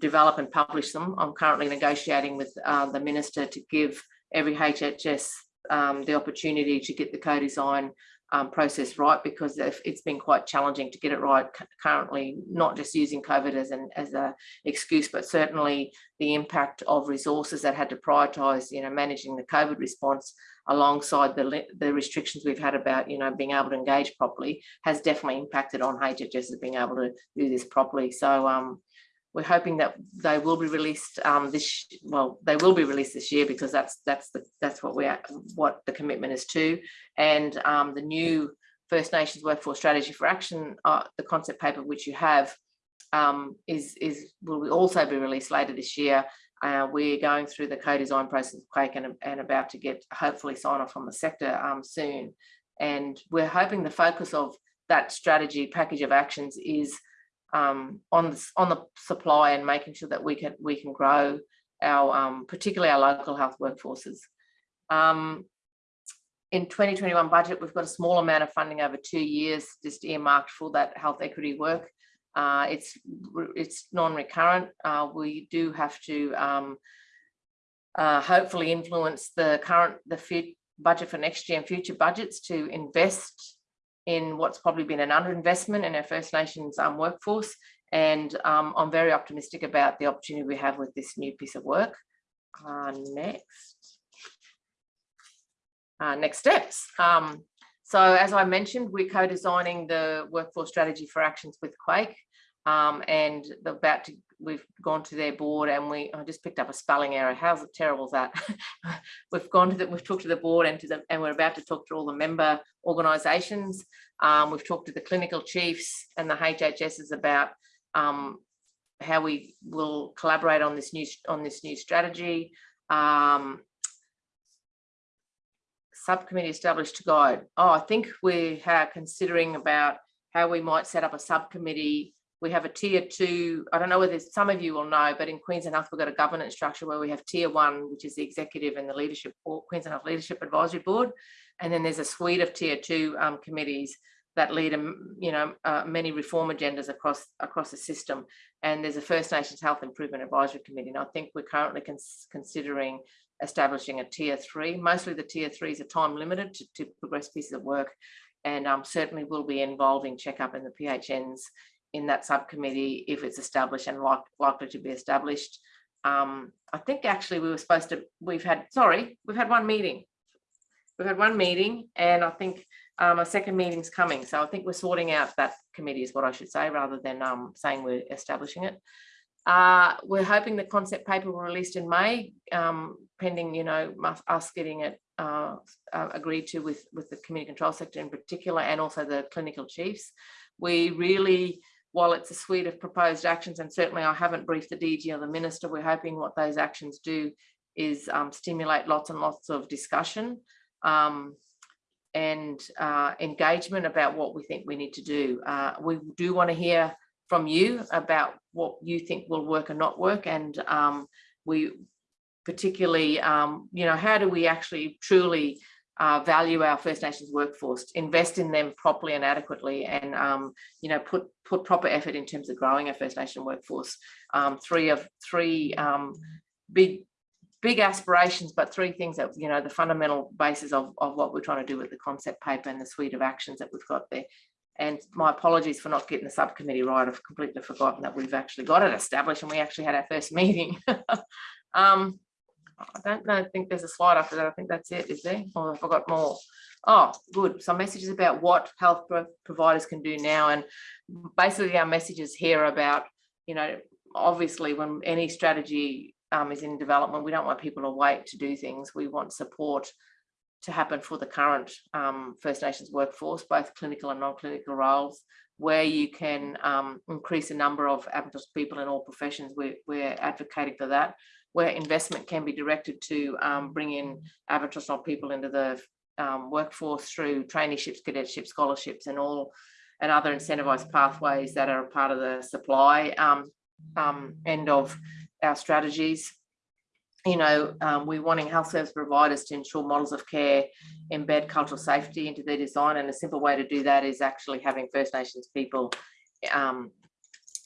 develop and publish them. I'm currently negotiating with uh, the minister to give every HHS um, the opportunity to get the co-design um, process right because it's been quite challenging to get it right currently, not just using COVID as an as a excuse, but certainly the impact of resources that had to prioritise, you know, managing the COVID response alongside the, the restrictions we've had about, you know, being able to engage properly has definitely impacted on HHS as being able to do this properly. So um, we're hoping that they will be released um, this well they will be released this year because that's that's the that's what we are what the commitment is to. And um, the new First Nations workforce strategy for action uh, the concept paper which you have um, is is will also be released later this year. Uh, we're going through the co-design process of QAIHC and, and about to get hopefully sign off from the sector um, soon. And we're hoping the focus of that strategy package of actions is um, on the, on the supply and making sure that we can we can grow our um, particularly our local health workforces. Um, in 2021 budget, we've got a small amount of funding over two years, just earmarked for that health equity work. Uh, it's it's non-recurrent. Uh, we do have to um, uh, hopefully influence the current the budget for next year and future budgets to invest in what's probably been an underinvestment in our First Nations um, workforce. And um, I'm very optimistic about the opportunity we have with this new piece of work. Uh, next. Uh, next steps. Um, so as I mentioned, we're co-designing the workforce strategy for actions with QAIHC. Um, and about to, we've gone to their board and we, I just picked up a spelling error. How's it terrible is that? we've gone to the, we've talked to the board and to the, and we're about to talk to all the member organisations. Um, we've talked to the clinical chiefs and the HHSs about um, how we will collaborate on this new, on this new strategy. Um, subcommittee established to guide. Oh, I think we are considering about how we might set up a subcommittee. We have a tier two, I don't know whether some of you will know, but in Queensland Health, we've got a governance structure where we have tier one, which is the executive and the leadership, or Queensland Health Leadership Advisory Board. And then there's a suite of tier two um, committees that lead, um, you know, uh, many reform agendas across across the system. And there's a First Nations Health Improvement Advisory Committee. And I think we're currently cons considering establishing a tier three. Mostly the tier threes are time limited to, to progress pieces of work and um, certainly will be involving checkup in the PHNs in that subcommittee if it's established and like, likely to be established. Um, I think actually we were supposed to, we've had, sorry, we've had one meeting. We've had one meeting and I think um, a second meeting's coming. So I think we're sorting out that committee is what I should say rather than um, saying we're establishing it. Uh, we're hoping the concept paper will released in May, um, pending, you know, us getting it uh, uh, agreed to with, with the community control sector in particular, and also the clinical chiefs. We really, while it's a suite of proposed actions, and certainly I haven't briefed the DG or the minister, we're hoping what those actions do is um, stimulate lots and lots of discussion um, and uh, engagement about what we think we need to do. Uh, we do want to hear from you about what you think will work and not work. And um, we particularly, um, you know, how do we actually truly uh, value our First Nations workforce, invest in them properly and adequately, and um, you know put put proper effort in terms of growing a First Nation workforce. Um, three of three um, big big aspirations, but three things that you know the fundamental basis of of what we're trying to do with the concept paper and the suite of actions that we've got there. And my apologies for not getting the subcommittee right. I've completely forgotten that we've actually got it established and we actually had our first meeting. um, I don't know, I think there's a slide after that. I think that's it, is there? Oh, I forgot more. Oh, good. Some messages about what health providers can do now. And basically our messages here about, you know, obviously when any strategy um, is in development, we don't want people to wait to do things. We want support to happen for the current um, First Nations workforce, both clinical and non-clinical roles, where you can um, increase the number of Aboriginal people in all professions. We're, we're, advocating for that, where investment can be directed to um, bring in Aboriginal people into the um, workforce through traineeships, cadetships, scholarships, and all and other incentivized pathways that are part of the supply um, um, end of our strategies you know, um, we're wanting health service providers to ensure models of care embed cultural safety into their design. And a simple way to do that is actually having First Nations people um,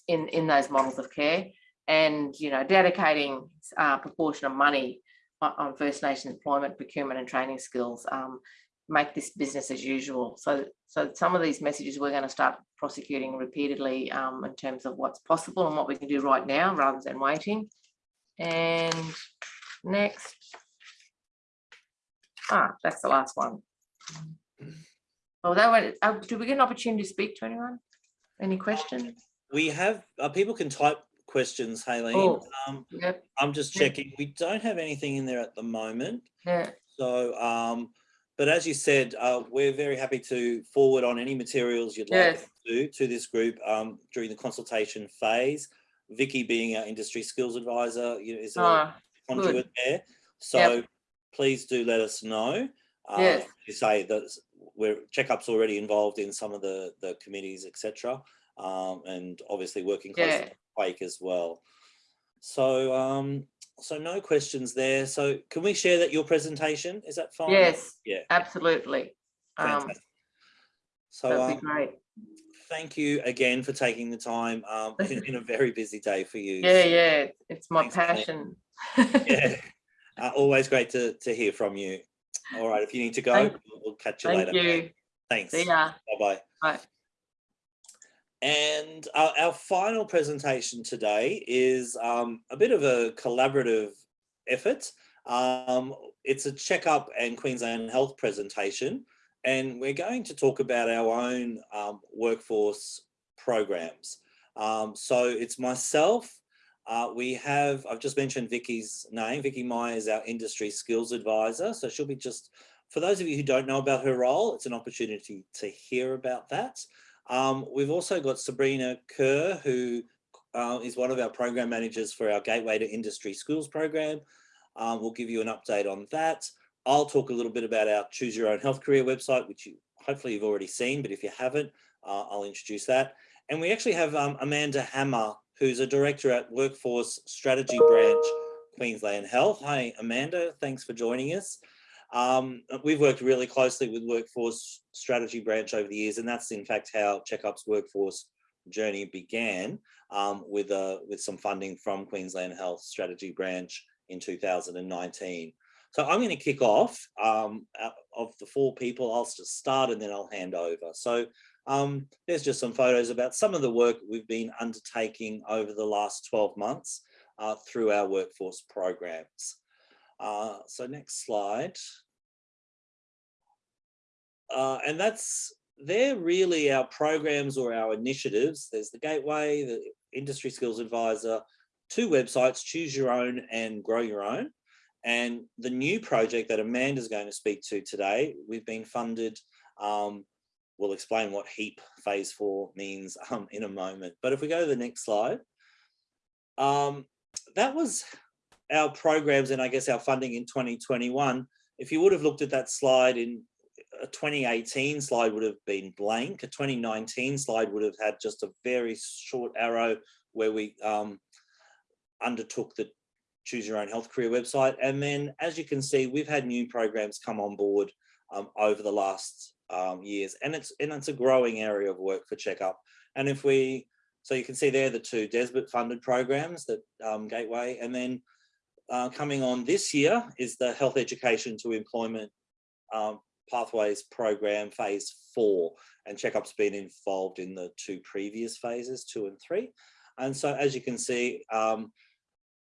in, in those models of care and, you know, dedicating a uh, proportion of money on, on, First Nation employment, procurement and training skills, um, make this business as usual. So, so some of these messages we're going to start prosecuting repeatedly um, in terms of what's possible and what we can do right now rather than waiting. And next. Ah, that's the last one. Oh, that one, uh, do we get an opportunity to speak to anyone? Any questions? We have, uh, people can type questions, Haylene. Oh, um, yep. I'm just checking. We don't have anything in there at the moment. Yeah. So, um, but as you said, uh, we're very happy to forward on any materials you'd like Yes. to to this group um, during the consultation phase. Vicky being our industry skills advisor, you know, is a Ah, conduit there. So please do let us know. Uh, Yes. You say that we're checkup's already involved in some of the the committees, etc. Um, and obviously working closely Yeah. QAIHC as well. So um, so no questions there. So can we share that your presentation? Is that fine? yes, Yeah. absolutely. Um, Fantastic. So that'd um, be great. thank you again for taking the time. Um, it's been a very busy day for you. Yeah, so, yeah, it's my passion. yeah. Uh, always great to, to hear from you. All right, if you need to go, Thank- we'll catch you Thank later. you. Thanks. See ya. Bye-bye. Bye. And our, our final presentation today is um, a bit of a collaborative effort. Um, it's a checkup and Queensland Health presentation, and we're going to talk about our own um, workforce programs. Um, so it's myself, uh, we have, I've just mentioned Vicky's name. Vicky Meyer is our industry skills advisor. So she'll be just, for those of you who don't know about her role, it's an opportunity to hear about that. Um, we've also got Sabrina Kerr, who uh, is one of our program managers for our Gateway to Industry Schools program. Um, we'll give you an update on that. I'll talk a little bit about our Choose Your Own Health Career website, which you hopefully you've already seen, but if you haven't, uh, I'll introduce that. And we actually have um, Amanda Hammer, who's a director at Workforce Strategy Branch, Queensland Health. Hi, Amanda, thanks for joining us. Um, we've worked really closely with Workforce Strategy Branch over the years, and that's in fact how Checkup's workforce journey began um, with, uh, with some funding from Queensland Health Strategy Branch in 2019. So I'm going to kick off um, of the four people. I'll just start and then I'll hand over. So um, there's just some photos about some of the work we've been undertaking over the last 12 months uh, through our workforce programs. Uh, so next slide. Uh, and that's, they're really our programs or our initiatives. There's the Gateway, the Industry Skills Advisor, two websites, Choose Your Own and Grow Your Own. And the new project that Amanda's going to speak to today, we've been funded, um, we'll explain what HEAP phase four means um, in a moment. But if we go to the next slide, um, that was our programs and I guess our funding in 2021. If you would have looked at that slide in a 2018 slide would have been blank. A 2019 slide would have had just a very short arrow where we um, undertook the choose your own health career website. And then as you can see, we've had new programs come on board um, over the last um, years and it's and it's a growing area of work for checkup. And if we, so you can see there the two DESBT funded programs that um, Gateway and then uh, coming on this year is the health education to employment um, pathways program phase four and checkup's been involved in the two previous phases two and three. And so as you can see um,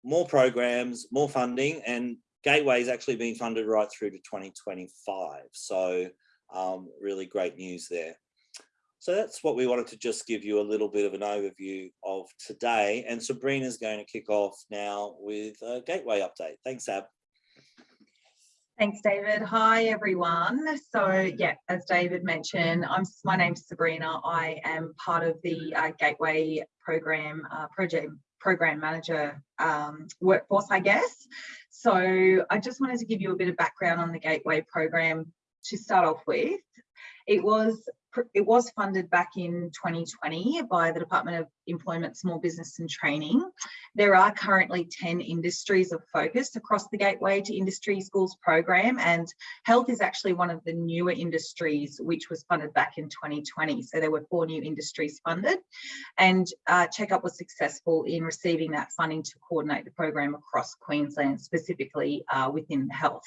more programs more funding and gateway is actually being funded right through to 2025 so um, really great news there so that's what we wanted to just give you a little bit of an overview of today and Sabrina's going to kick off now with a gateway update thanks ab Thanks, David. Hi, everyone. So, yeah, as David mentioned, I'm my name's Sabrina. I am part of the uh, Gateway program uh, project program manager um, workforce, I guess. So, I just wanted to give you a bit of background on the Gateway program to start off with. It was it was funded back in 2020 by the Department of Employment, Small Business and Training. There are currently 10 industries of focus across the Gateway to Industry Schools program and health is actually one of the newer industries which was funded back in 2020. So there were four new industries funded and uh, Checkup was successful in receiving that funding to coordinate the program across Queensland, specifically uh, within health.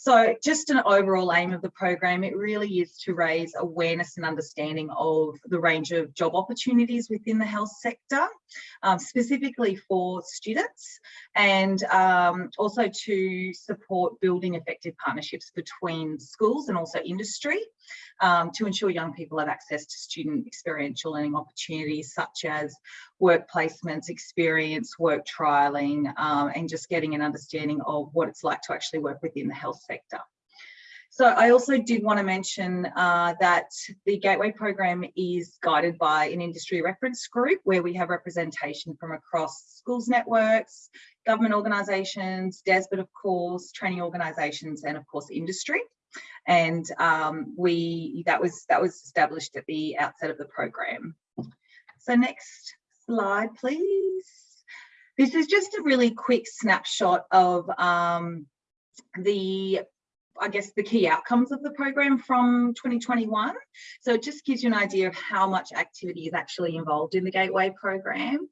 So just an overall aim of the program, it really is to raise awareness and understanding of the range of job opportunities within the health sector, um, specifically for students, and um, also to support building effective partnerships between schools and also industry um, to ensure young people have access to student experiential learning opportunities such as work placements, experience, work trialling, um, and just getting an understanding of what it's like to actually work within the health sector. So I also did want to mention uh, that the Gateway program is guided by an industry reference group where we have representation from across schools networks, government organisations, DESBT of course, training organisations and of course industry and um, we that was that was established at the outset of the program. So next slide, please. This is just a really quick snapshot of um, the I guess the key outcomes of the program from 2021. So it just gives you an idea of how much activity is actually involved in the Gateway program.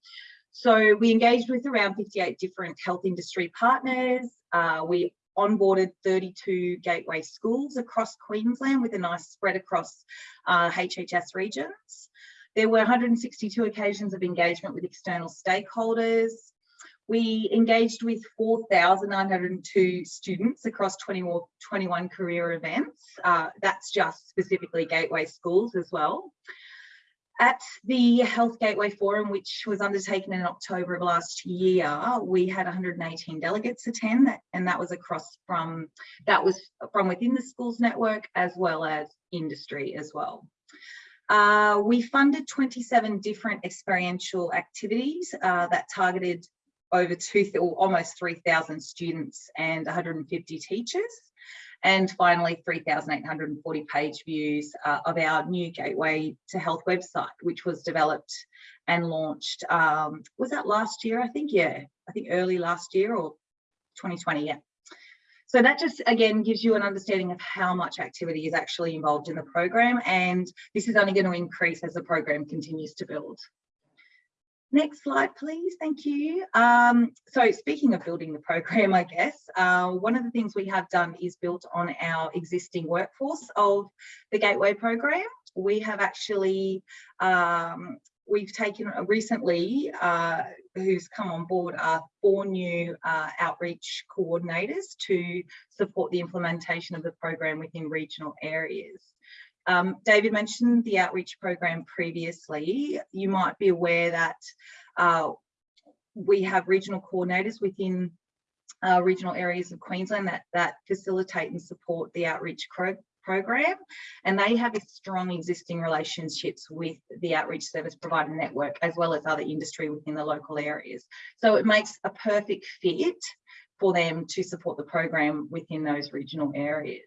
So we engaged with around 58 different health industry partners. Uh, we onboarded 32 gateway schools across Queensland with a nice spread across uh, HHS regions. There were 162 occasions of engagement with external stakeholders. We engaged with 4,902 students across 20, 21 career events. Uh, that's just specifically Gateway schools as well. At the Health Gateway Forum, which was undertaken in October of last year, we had 118 delegates attend, and that was across from that was from within the schools network as well as industry as well. Uh, we funded 27 different experiential activities uh, that targeted over two, almost 3,000 students and 150 teachers. And finally, 3,840 page views uh, of our new Gateway to Health website, which was developed and launched, um, was that last year, I think? Yeah, I think early last year or 2020, yeah. So that just, again, gives you an understanding of how much activity is actually involved in the program. And this is only going to increase as the program continues to build. Next slide, please. Thank you. Um, so speaking of building the program, I guess, uh, one of the things we have done is built on our existing workforce of the Gateway program. We have actually, um, we've taken recently, uh, who's come on board are four new uh, outreach coordinators to support the implementation of the program within regional areas. Um, David mentioned the outreach program previously. You might be aware that uh, we have regional coordinators within uh, regional areas of Queensland that, that facilitate and support the outreach program and they have strong existing relationships with the outreach service provider network as well as other industry within the local areas. So it makes a perfect fit for them to support the program within those regional areas.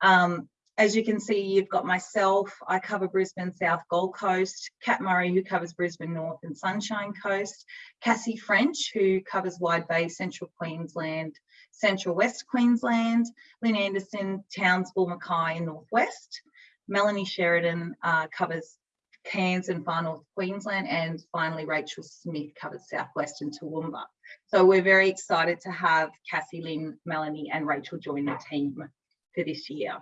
Um, as you can see, you've got myself, I cover Brisbane South Gold Coast, Kat Murray, who covers Brisbane North and Sunshine Coast, Cassie French, who covers Wide Bay, Central Queensland, Central West Queensland, Lynn Anderson, Townsville, Mackay and Northwest. Melanie Sheridan uh, covers Cairns and Far North Queensland, and finally Rachel Smith covers Southwest and Toowoomba. So we're very excited to have Cassie, Lynn, Melanie and Rachel join the team for this year.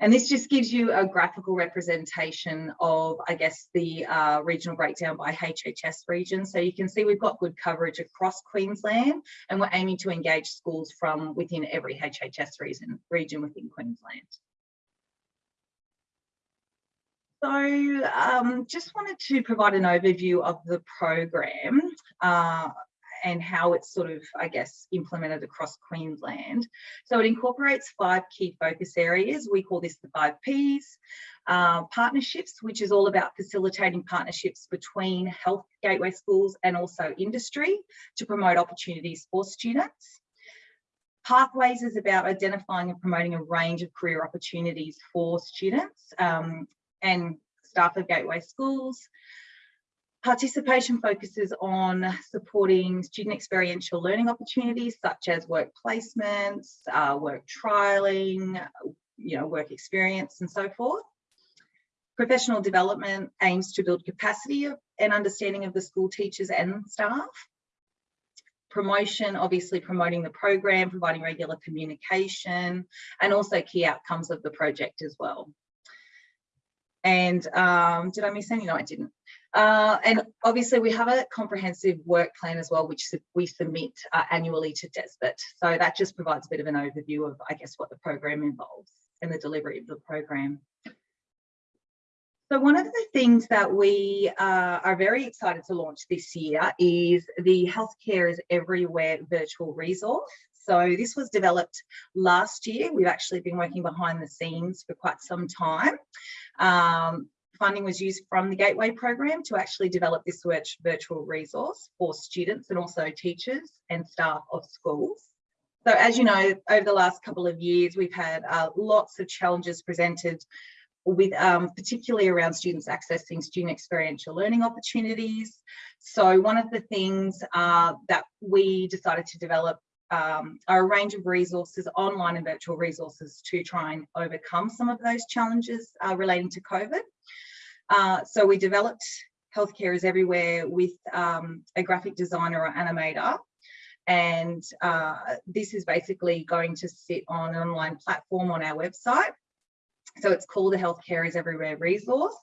And this just gives you a graphical representation of, I guess, the uh, regional breakdown by HHS region. So you can see we've got good coverage across Queensland and we're aiming to engage schools from within every HHS region, region within Queensland. So um, just wanted to provide an overview of the program. Uh, and how it's sort of, I guess, implemented across Queensland. So it incorporates five key focus areas. We call this the five Ps. Uh, partnerships, which is all about facilitating partnerships between health gateway schools and also industry to promote opportunities for students. Pathways is about identifying and promoting a range of career opportunities for students um, and staff of gateway schools. Participation focuses on supporting student experiential learning opportunities such as work placements, uh, work trialing, you know, work experience and so forth. Professional development aims to build capacity of, and understanding of the school teachers and staff. Promotion, obviously promoting the program, providing regular communication, and also key outcomes of the project as well. And um, did I miss any? No, I didn't. Uh, and obviously we have a comprehensive work plan as well, which we submit uh, annually to DESBT. So that just provides a bit of an overview of, I guess, what the program involves and the delivery of the program. So one of the things that we uh, are very excited to launch this year is the Healthcare is Everywhere virtual resource. So this was developed last year. We've actually been working behind the scenes for quite some time. Um, funding was used from the Gateway program to actually develop this virtual resource for students and also teachers and staff of schools. So as you know, over the last couple of years, we've had uh, lots of challenges presented with um, particularly around students accessing student experiential learning opportunities. So one of the things uh, that we decided to develop um, a range of resources, online and virtual resources to try and overcome some of those challenges uh, relating to COVID. Uh, so we developed Healthcare is Everywhere with um, a graphic designer or animator And uh, this is basically going to sit on an online platform on our website. So it's called the Healthcare is Everywhere resource.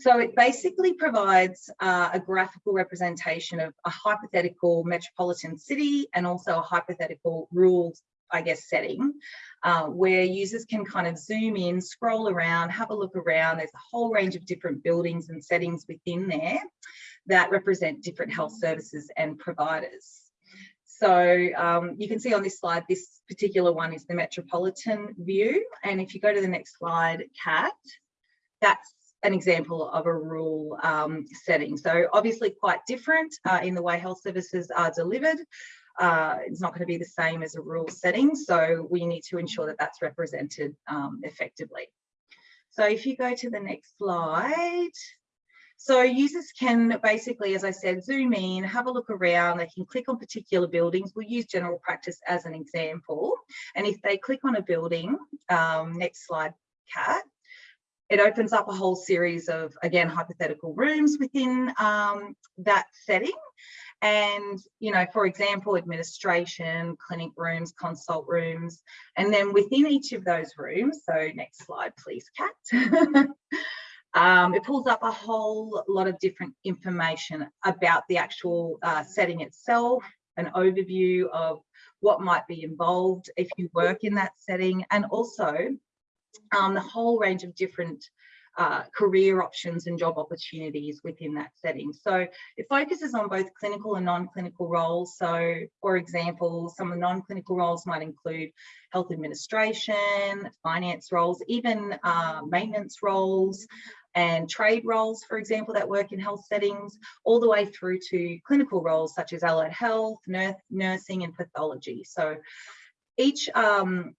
So it basically provides uh, a graphical representation of a hypothetical metropolitan city and also a hypothetical rural, I guess, setting uh, where users can kind of zoom in, scroll around, have a look around. There's a whole range of different buildings and settings within there that represent different health services and providers. So um, you can see on this slide, this particular one is the metropolitan view. And if you go to the next slide, Kat, that's an example of a rural um, setting. So obviously quite different uh, in the way health services are delivered. Uh, it's not going to be the same as a rural setting. So we need to ensure that that's represented um, effectively. So if you go to the next slide, so users can basically, as I said, zoom in, have a look around, they can click on particular buildings. We'll use general practice as an example. And if they click on a building, um, next slide, Kat, it opens up a whole series of, again, hypothetical rooms within um, that setting. And, you know, for example, administration, clinic rooms, consult rooms, and then within each of those rooms, so next slide, please, Kat. um, it pulls up a whole lot of different information about the actual uh, setting itself, an overview of what might be involved if you work in that setting, and also um, the whole range of different uh, career options and job opportunities within that setting. So it focuses on both clinical and non-clinical roles. So for example, some of the non-clinical roles might include health administration, finance roles, even uh, maintenance roles, and trade roles, for example, that work in health settings, all the way through to clinical roles such as allied health, nursing and pathology. So each um,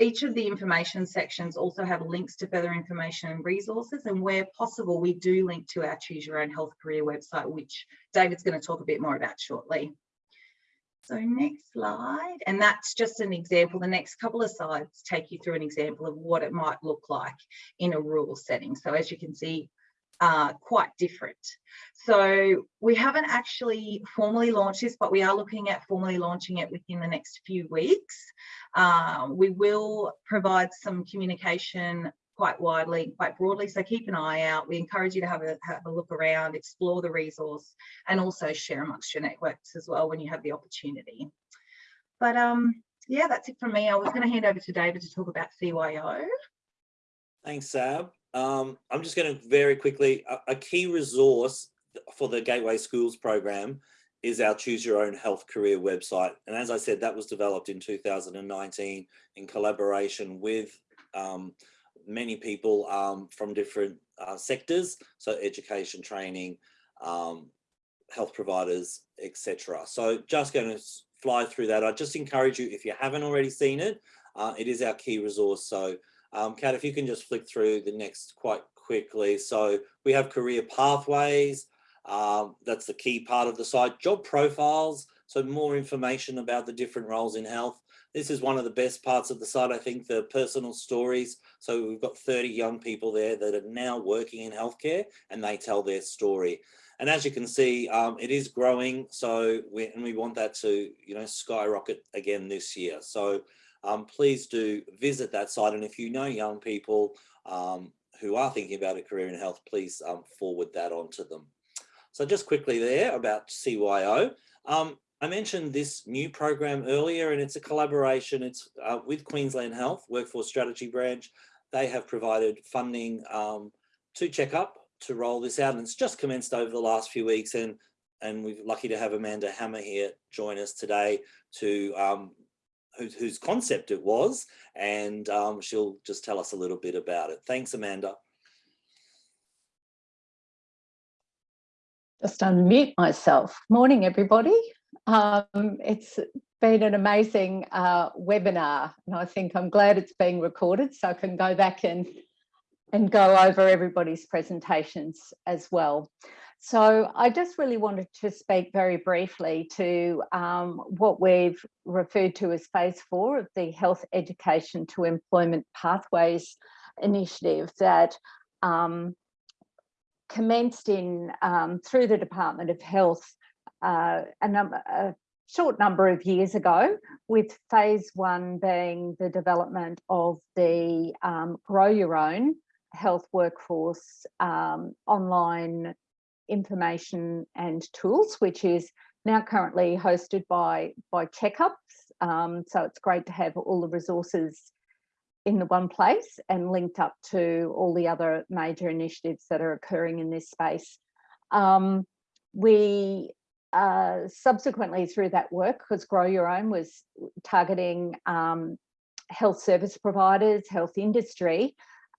each of the information sections also have links to further information and resources and where possible we do link to our choose your own health career website which David's going to talk a bit more about shortly. So next slide and that's just an example the next couple of slides take you through an example of what it might look like in a rural setting. So as you can see uh, quite different. So we haven't actually formally launched this, but we are looking at formally launching it within the next few weeks. Um, we will provide some communication quite widely, quite broadly. So keep an eye out. We encourage you to have a, have a look around, explore the resource, and also share amongst your networks as well when you have the opportunity. But um, yeah, that's it from me. I was going to hand over to David to talk about CYO. Thanks, Sab. Um, I'm just going to very quickly, a, a, key resource for the Gateway Schools program is our Choose Your Own Health Career website. And as I said, that was developed in 2019 in collaboration with um, many people um, from different uh, sectors, so education, training, um, health providers, etc. So just going to fly through that. I just encourage you, if you haven't already seen it, uh, it is our key resource. So um, Kat, if you can just flick through the next quite quickly. So we have career pathways. Um, that's the key part of the site. Job profiles. So more information about the different roles in health. This is one of the best parts of the site, I think, the personal stories. So we've got 30 young people there that are now working in healthcare and they tell their story. And as you can see, um, it is growing. So we, and we want that to, you know, skyrocket again this year. So um, please do visit that site. And if you know young people um, who are thinking about a career in health, please um, forward that on to them. So just quickly there about CYO. Um, I mentioned this new program earlier and it's a collaboration. It's uh, with Queensland Health Workforce Strategy Branch. They have provided funding um, to Checkup to roll this out and it's just commenced over the last few weeks and and we're lucky to have Amanda Hammer here join us today to um, whose, concept it was, and um, she'll just tell us a little bit about it. Thanks, Amanda. Just unmute myself. Morning, everybody. Um, it's been an amazing uh, webinar, and I think I'm glad it's being recorded so I can go back and and go over everybody's presentations as well. So I just really wanted to speak very briefly to um, what we've referred to as phase four of the Health Education to Employment Pathways initiative that um, commenced in um, through the Department of Health uh, a, number, a short number of years ago, with phase one being the development of the um, Grow Your Own Health Workforce um, online information and tools, which is now currently hosted by, by Checkups. Um, so it's great to have all the resources in the one place and linked up to all the other major initiatives that are occurring in this space. Um, we uh, subsequently through that work, because Grow Your Own was targeting um, health service providers, health industry,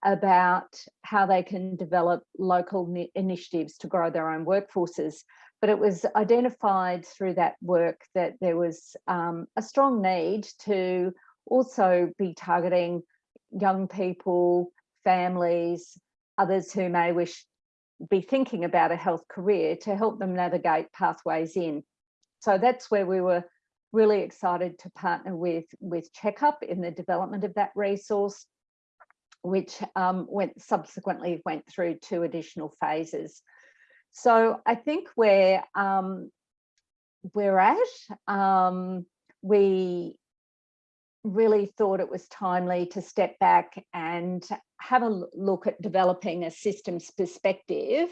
about how they can develop local initiatives to grow their own workforces. But it was identified through that work that there was um, a strong need to also be targeting young people, families, others who may wish be thinking about a health career to help them navigate pathways in. So that's where we were really excited to partner with, with Checkup in the development of that resource, which um, went subsequently went through two additional phases. So I think where um, we're at, um, we really thought it was timely to step back and have a look at developing a systems perspective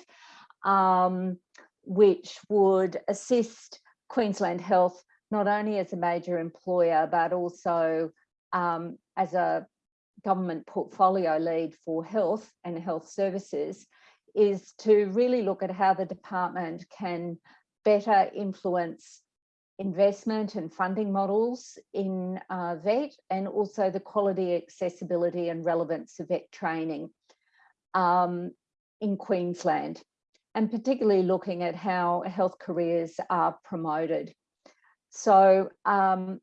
um, which would assist Queensland Health not only as a major employer but also um, as a government portfolio lead for health and health services is to really look at how the department can better influence investment and funding models in uh, VET and also the quality, accessibility and relevance of VET training um, in Queensland and particularly looking at how health careers are promoted. So um,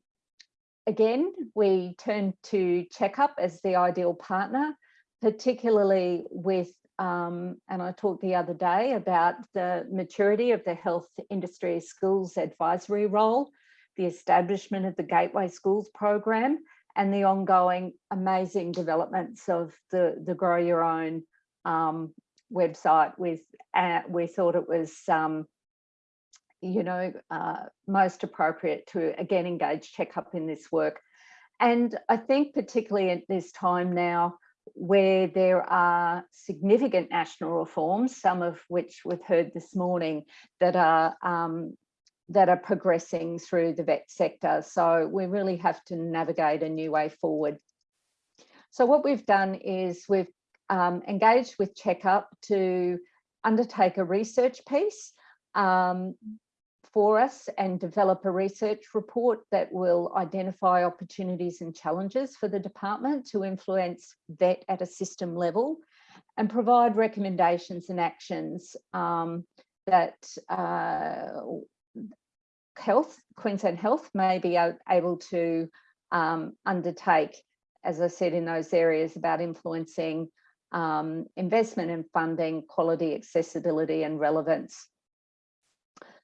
again, we turn to Checkup as the ideal partner, particularly with um, and I talked the other day about the maturity of the health industry schools advisory role, the establishment of the Gateway Schools program, and the ongoing amazing developments of the, the Grow Your Own um, website. With uh, we thought it was, um, you know, uh, most appropriate to again engage Checkup in this work. And I think particularly at this time now, where there are significant national reforms, some of which we've heard this morning, that are um, that are progressing through the VET sector. So we really have to navigate a new way forward. So what we've done is we've um, engaged with Checkup to undertake a research piece um, for us and develop a research report that will identify opportunities and challenges for the department to influence VET at a system level and provide recommendations and actions um, that uh, health, Queensland Health may be able to um, undertake, as I said, in those areas about influencing um, investment and funding, quality, accessibility and relevance.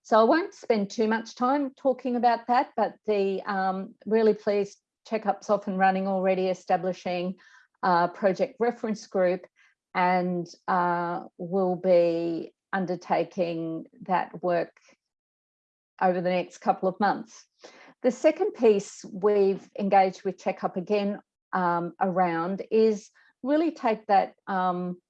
So I won't spend too much time talking about that, but the um, really pleased checkups off and running already establishing a project reference group and uh, will be undertaking that work over the next couple of months. The second piece we've engaged with Checkup again um, around is really take that um,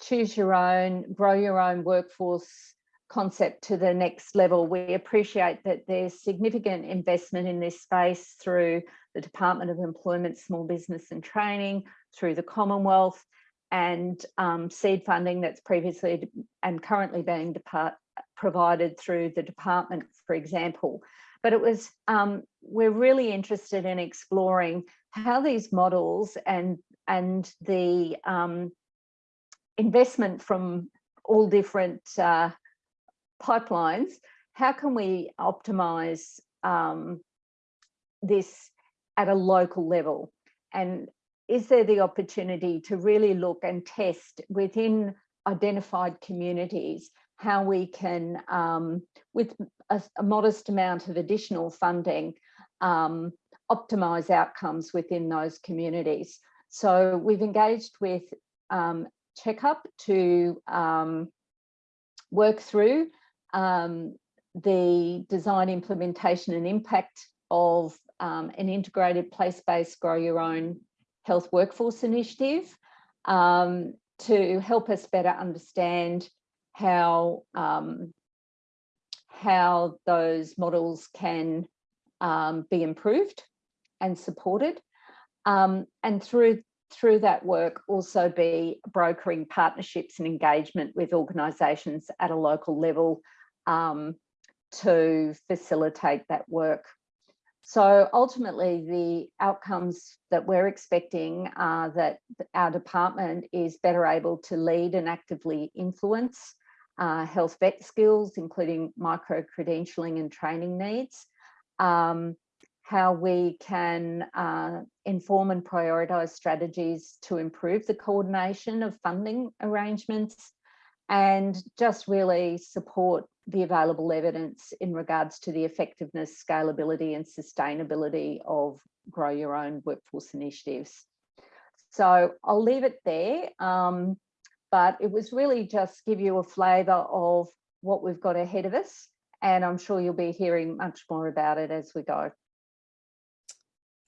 choose your own, grow your own workforce concept to the next level. We appreciate that there's significant investment in this space through the Department of Employment, Small Business and Training, through the Commonwealth and um, seed funding that's previously and currently being provided through the department, for example. But it was, um, we're really interested in exploring how these models and, and the um, investment from all different uh, pipelines, how can we optimize um, this at a local level? And is there the opportunity to really look and test within identified communities how we can, um, with a, a, modest amount of additional funding, um, optimize outcomes within those communities. So we've engaged with um, Checkup to um, work through um, the design, implementation and impact of um, an integrated place-based grow your own health workforce initiative um, to help us better understand how, um, how those models can um, be improved and supported. Um, and through through that work also be brokering partnerships and engagement with organisations at a local level um, to facilitate that work. So ultimately the outcomes that we're expecting are that our department is better able to lead and actively influence uh, health VET skills, including micro-credentialing and training needs, um, how we can uh, inform and prioritise strategies to improve the coordination of funding arrangements and just really support the available evidence in regards to the effectiveness, scalability and sustainability of grow your own workforce initiatives. So I'll leave it there, um, but it was really just give you a flavour of what we've got ahead of us and I'm sure you'll be hearing much more about it as we go.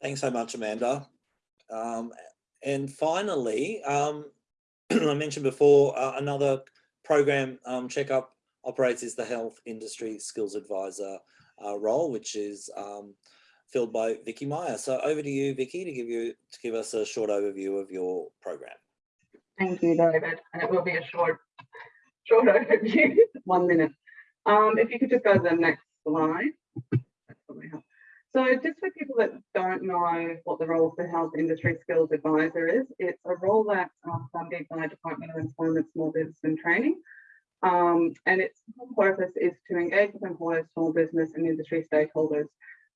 Thanks so much, Amanda. Um, and finally, um, I mentioned before, uh, another program um, checkup operates is the Health Industry Skills Advisor uh, role, which is um, filled by Vicky Meyer. So over to you, Vicky, to give you to give us a short overview of your program. Thank you, David. And it will be a short, short overview, one minute. Um, if you could just go to the next slide. So just for people that don't know what the role of the Health Industry Skills Advisor is, it's a role that's um, funded by Department of Employment, Small Business and Training. Um, and its purpose is to engage with employers, small business and industry stakeholders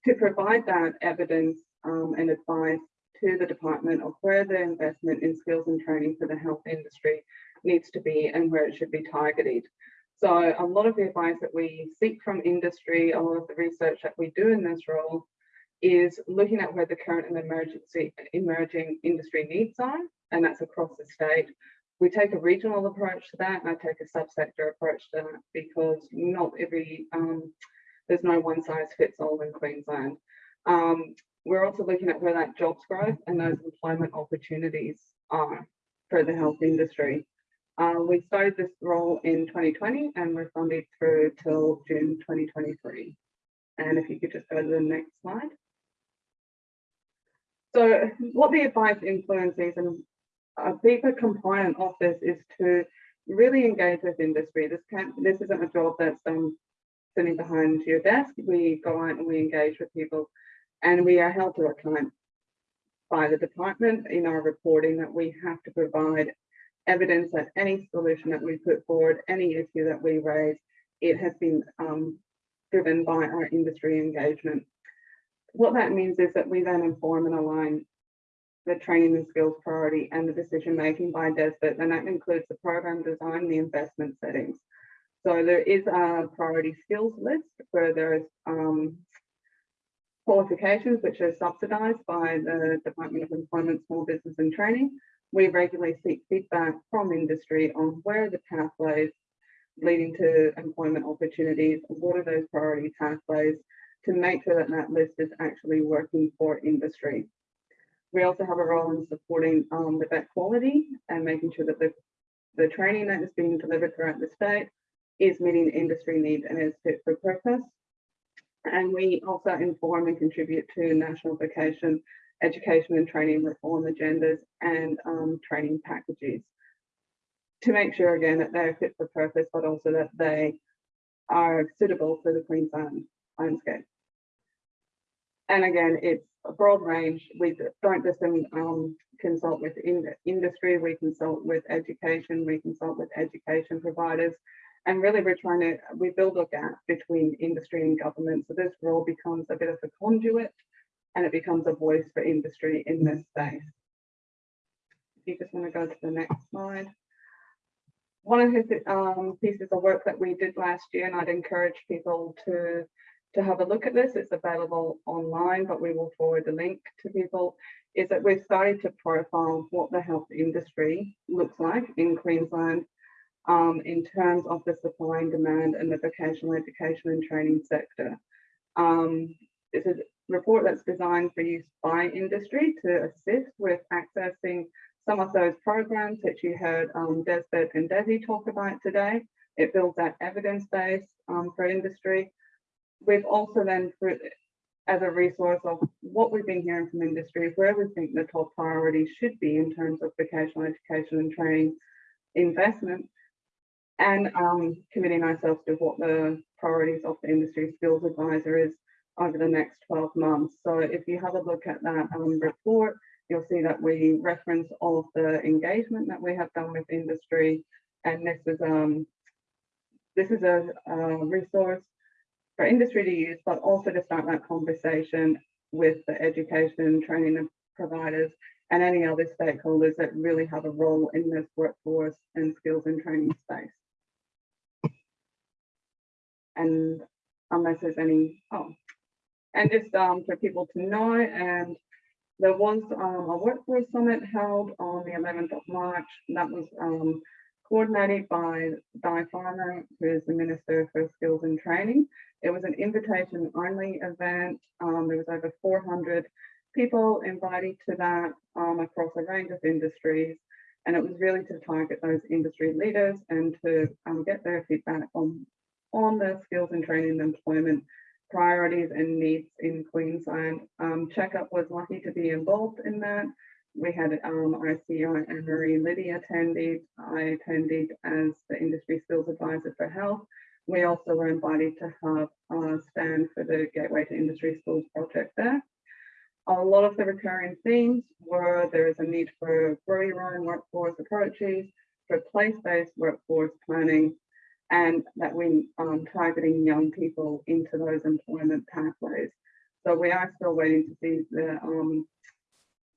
to provide that evidence um, and advice to the department of where the investment in skills and training for the health industry needs to be and where it should be targeted. So a lot of the advice that we seek from industry, a lot of the research that we do in this role is looking at where the current and emergency emerging industry needs are, and that's across the state. We take a regional approach to that, and I take a subsector approach to that because not every, um, there's no one size fits all in Queensland. Um, we're also looking at where that jobs growth and those employment opportunities are for the health industry. Uh, we started this role in 2020 and we're funded through till June 2023. And if you could just go to the next slide. So what the advice influences and a bigger component of this is to really engage with industry. This can this isn't a job that's um, sitting behind your desk. We go out and we engage with people and we are held to account by the department in our reporting that we have to provide evidence that any solution that we put forward, any issue that we raise, it has been um, driven by our industry engagement. What that means is that we then inform and align the training and skills priority and the decision making by DESBT, and that includes the program design, the investment settings. So there is a priority skills list where there is um, qualifications which are subsidised by the Department of Employment, Small Business and Training, we regularly seek feedback from industry on where are the pathways leading to employment opportunities, what are those priority pathways to make sure that that list is actually working for industry. We also have a role in supporting um, the VET quality and making sure that the, the training that is being delivered throughout the state is meeting industry needs and is fit for purpose. And we also inform and contribute to national vocation education and training reform agendas and um, training packages to make sure again that they're fit for purpose, but also that they are suitable for the Queensland landscape. And again, it's a broad range. We don't just um, consult with in industry, we consult with education, we consult with education providers. And really we're trying to, we build a gap between industry and government. So this role becomes a bit of a conduit and it becomes a voice for industry in this space. If you just want to go to the next slide. One of his um, pieces of work that we did last year, and I'd encourage people to, to have a look at this, it's available online, but we will forward the link to people, is that we've started to profile what the health industry looks like in Queensland um, in terms of the supply and demand in the vocational education and training sector. Um, it's a report that's designed for use by industry to assist with accessing some of those programs that you heard um, DESBT and DESE talk about today. It builds that evidence base um, for industry. We've also then, for, as a resource of what we've been hearing from industry, where we think the top priorities should be in terms of vocational education and training investment, and um, committing ourselves to what the priorities of the industry skills advisor is over the next 12 months. So if you have a look at that um, report, you'll see that we reference all of the engagement that we have done with industry. And this is um, this is a, a resource for industry to use, but also to start that conversation with the education, training providers, and any other stakeholders that really have a role in this workforce and skills and training space. And unless there's any, oh, and just um, for people to know, and there was um, a workforce summit held on the 11th of March that was um, coordinated by Di Farmer, who is the Minister for Skills and Training. It was an invitation only event. Um, there was over 400 people invited to that um, across a range of industries. And it was really to target those industry leaders and to um, get their feedback on, on the skills and training and employment priorities and needs in Queensland. Um, Checkup was lucky to be involved in that. We had um, our CEO Anne-Marie Liddy attended. I attended as the industry skills advisor for health. We also were invited to have a stand for the Gateway to Industry Schools project there. A lot of the recurring themes were there is a need for grow your own workforce approaches, for place-based workforce planning, and that we um, targeting young people into those employment pathways. So we are still waiting to see the um,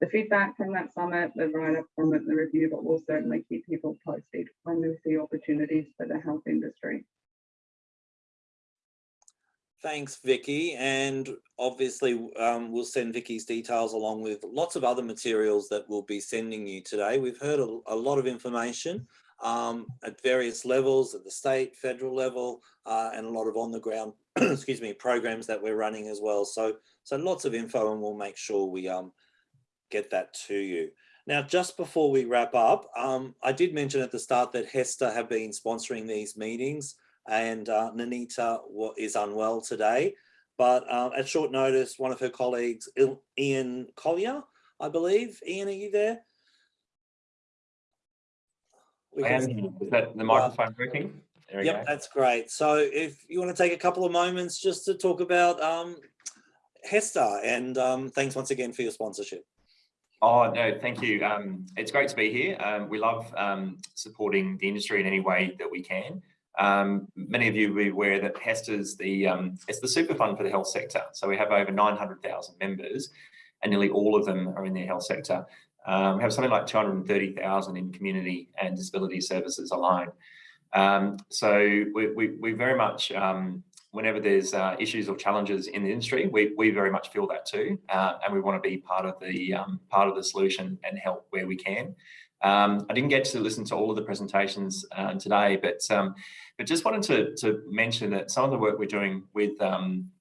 the feedback from that summit, the write-up from it, the review, but we'll certainly keep people posted when we see opportunities for the health industry. Thanks, Vicky. And obviously, um, we'll send Vicky's details along with lots of other materials that we'll be sending you today. We've heard a, a lot of information um, at various levels, at the state, federal level, uh, and a lot of on the ground, excuse me, programs that we're running as well. So, so lots of info and we'll make sure we um, get that to you. Now, just before we wrap up, um, I did mention at the start that HESTA have been sponsoring these meetings and uh, Nanita is unwell today. But uh, at short notice, one of her colleagues, Ian Collier, I believe. Ian, are you there? I am. Is that the microphone working? Yep, go. that's great. So if you want to take a couple of moments just to talk about um, HESTA and um, thanks once again for your sponsorship. Oh, no, thank you. Um, it's great to be here. Um, we love um, supporting the industry in any way that we can. Um, many of you will be aware that HESTA is the, um, it's the super fund for the health sector. So we have over 900,000 members and nearly all of them are in the health sector. Um, we have something like 230,000 in community and disability services alone. So we, we, we, very much, whenever there's uh, issues or challenges in the industry, we, we very much feel that too. Uh, and we want to be part of the um, part of the solution and help where we can. Um, I didn't get to listen to all of the presentations uh, today, but um, but just wanted to, to mention that some of the work we're doing with um,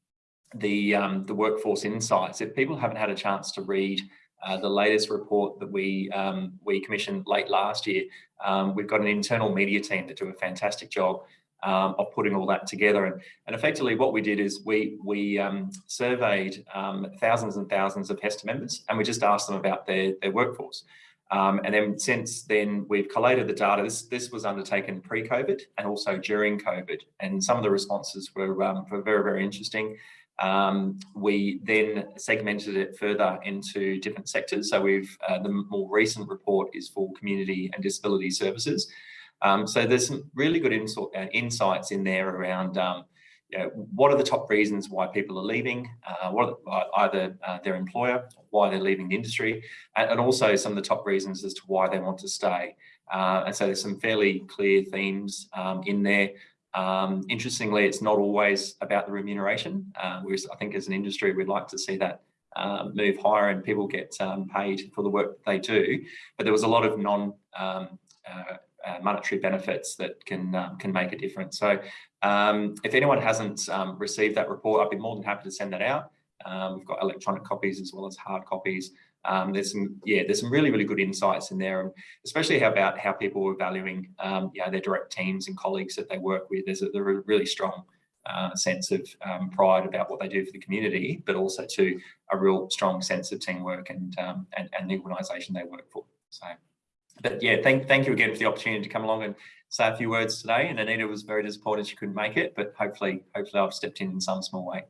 the um, the workforce insights, if people haven't had a chance to read uh, the latest report that we um, we commissioned late last year, um, we've got an internal media team that do a fantastic job um, of putting all that together. And, and effectively what we did is we, we um, surveyed um, thousands and thousands of HESTA members and we just asked them about their, their workforce. Um, and then since then, we've collated the data. This, this was undertaken pre-COVID and also during COVID. And some of the responses were, um, were very, very interesting. Um, we then segmented it further into different sectors. So we've, uh, the more recent report is for community and disability services. Um, so there's some really good uh, insights in there around um, you know, what are the top reasons why people are leaving, uh, what are either uh, their employer, why they're leaving the industry, and, and, also some of the top reasons as to why they want to stay. Uh, and so there's some fairly clear themes um, in there. Um, interestingly, it's not always about the remuneration. Uh, whereas I think as an industry, we'd like to see that uh, move higher and people get um, paid for the work they do. But there was a lot of non um, uh, monetary benefits that can um, can make a difference. So um, if anyone hasn't um, received that report, I'd be more than happy to send that out. Um, we've got electronic copies as well as hard copies. Um, there's some, yeah, there's some really, really good insights in there, and especially how about how people are valuing, um, their direct teams and colleagues that they work with. There's a, there's a really strong uh, sense of um, pride about what they do for the community, but also to a real strong sense of teamwork and and, and the organisation they work for. So, but yeah, thank thank you again for the opportunity to come along and say a few words today. And Anita was very disappointed she couldn't make it, but hopefully hopefully I've stepped in in some small way.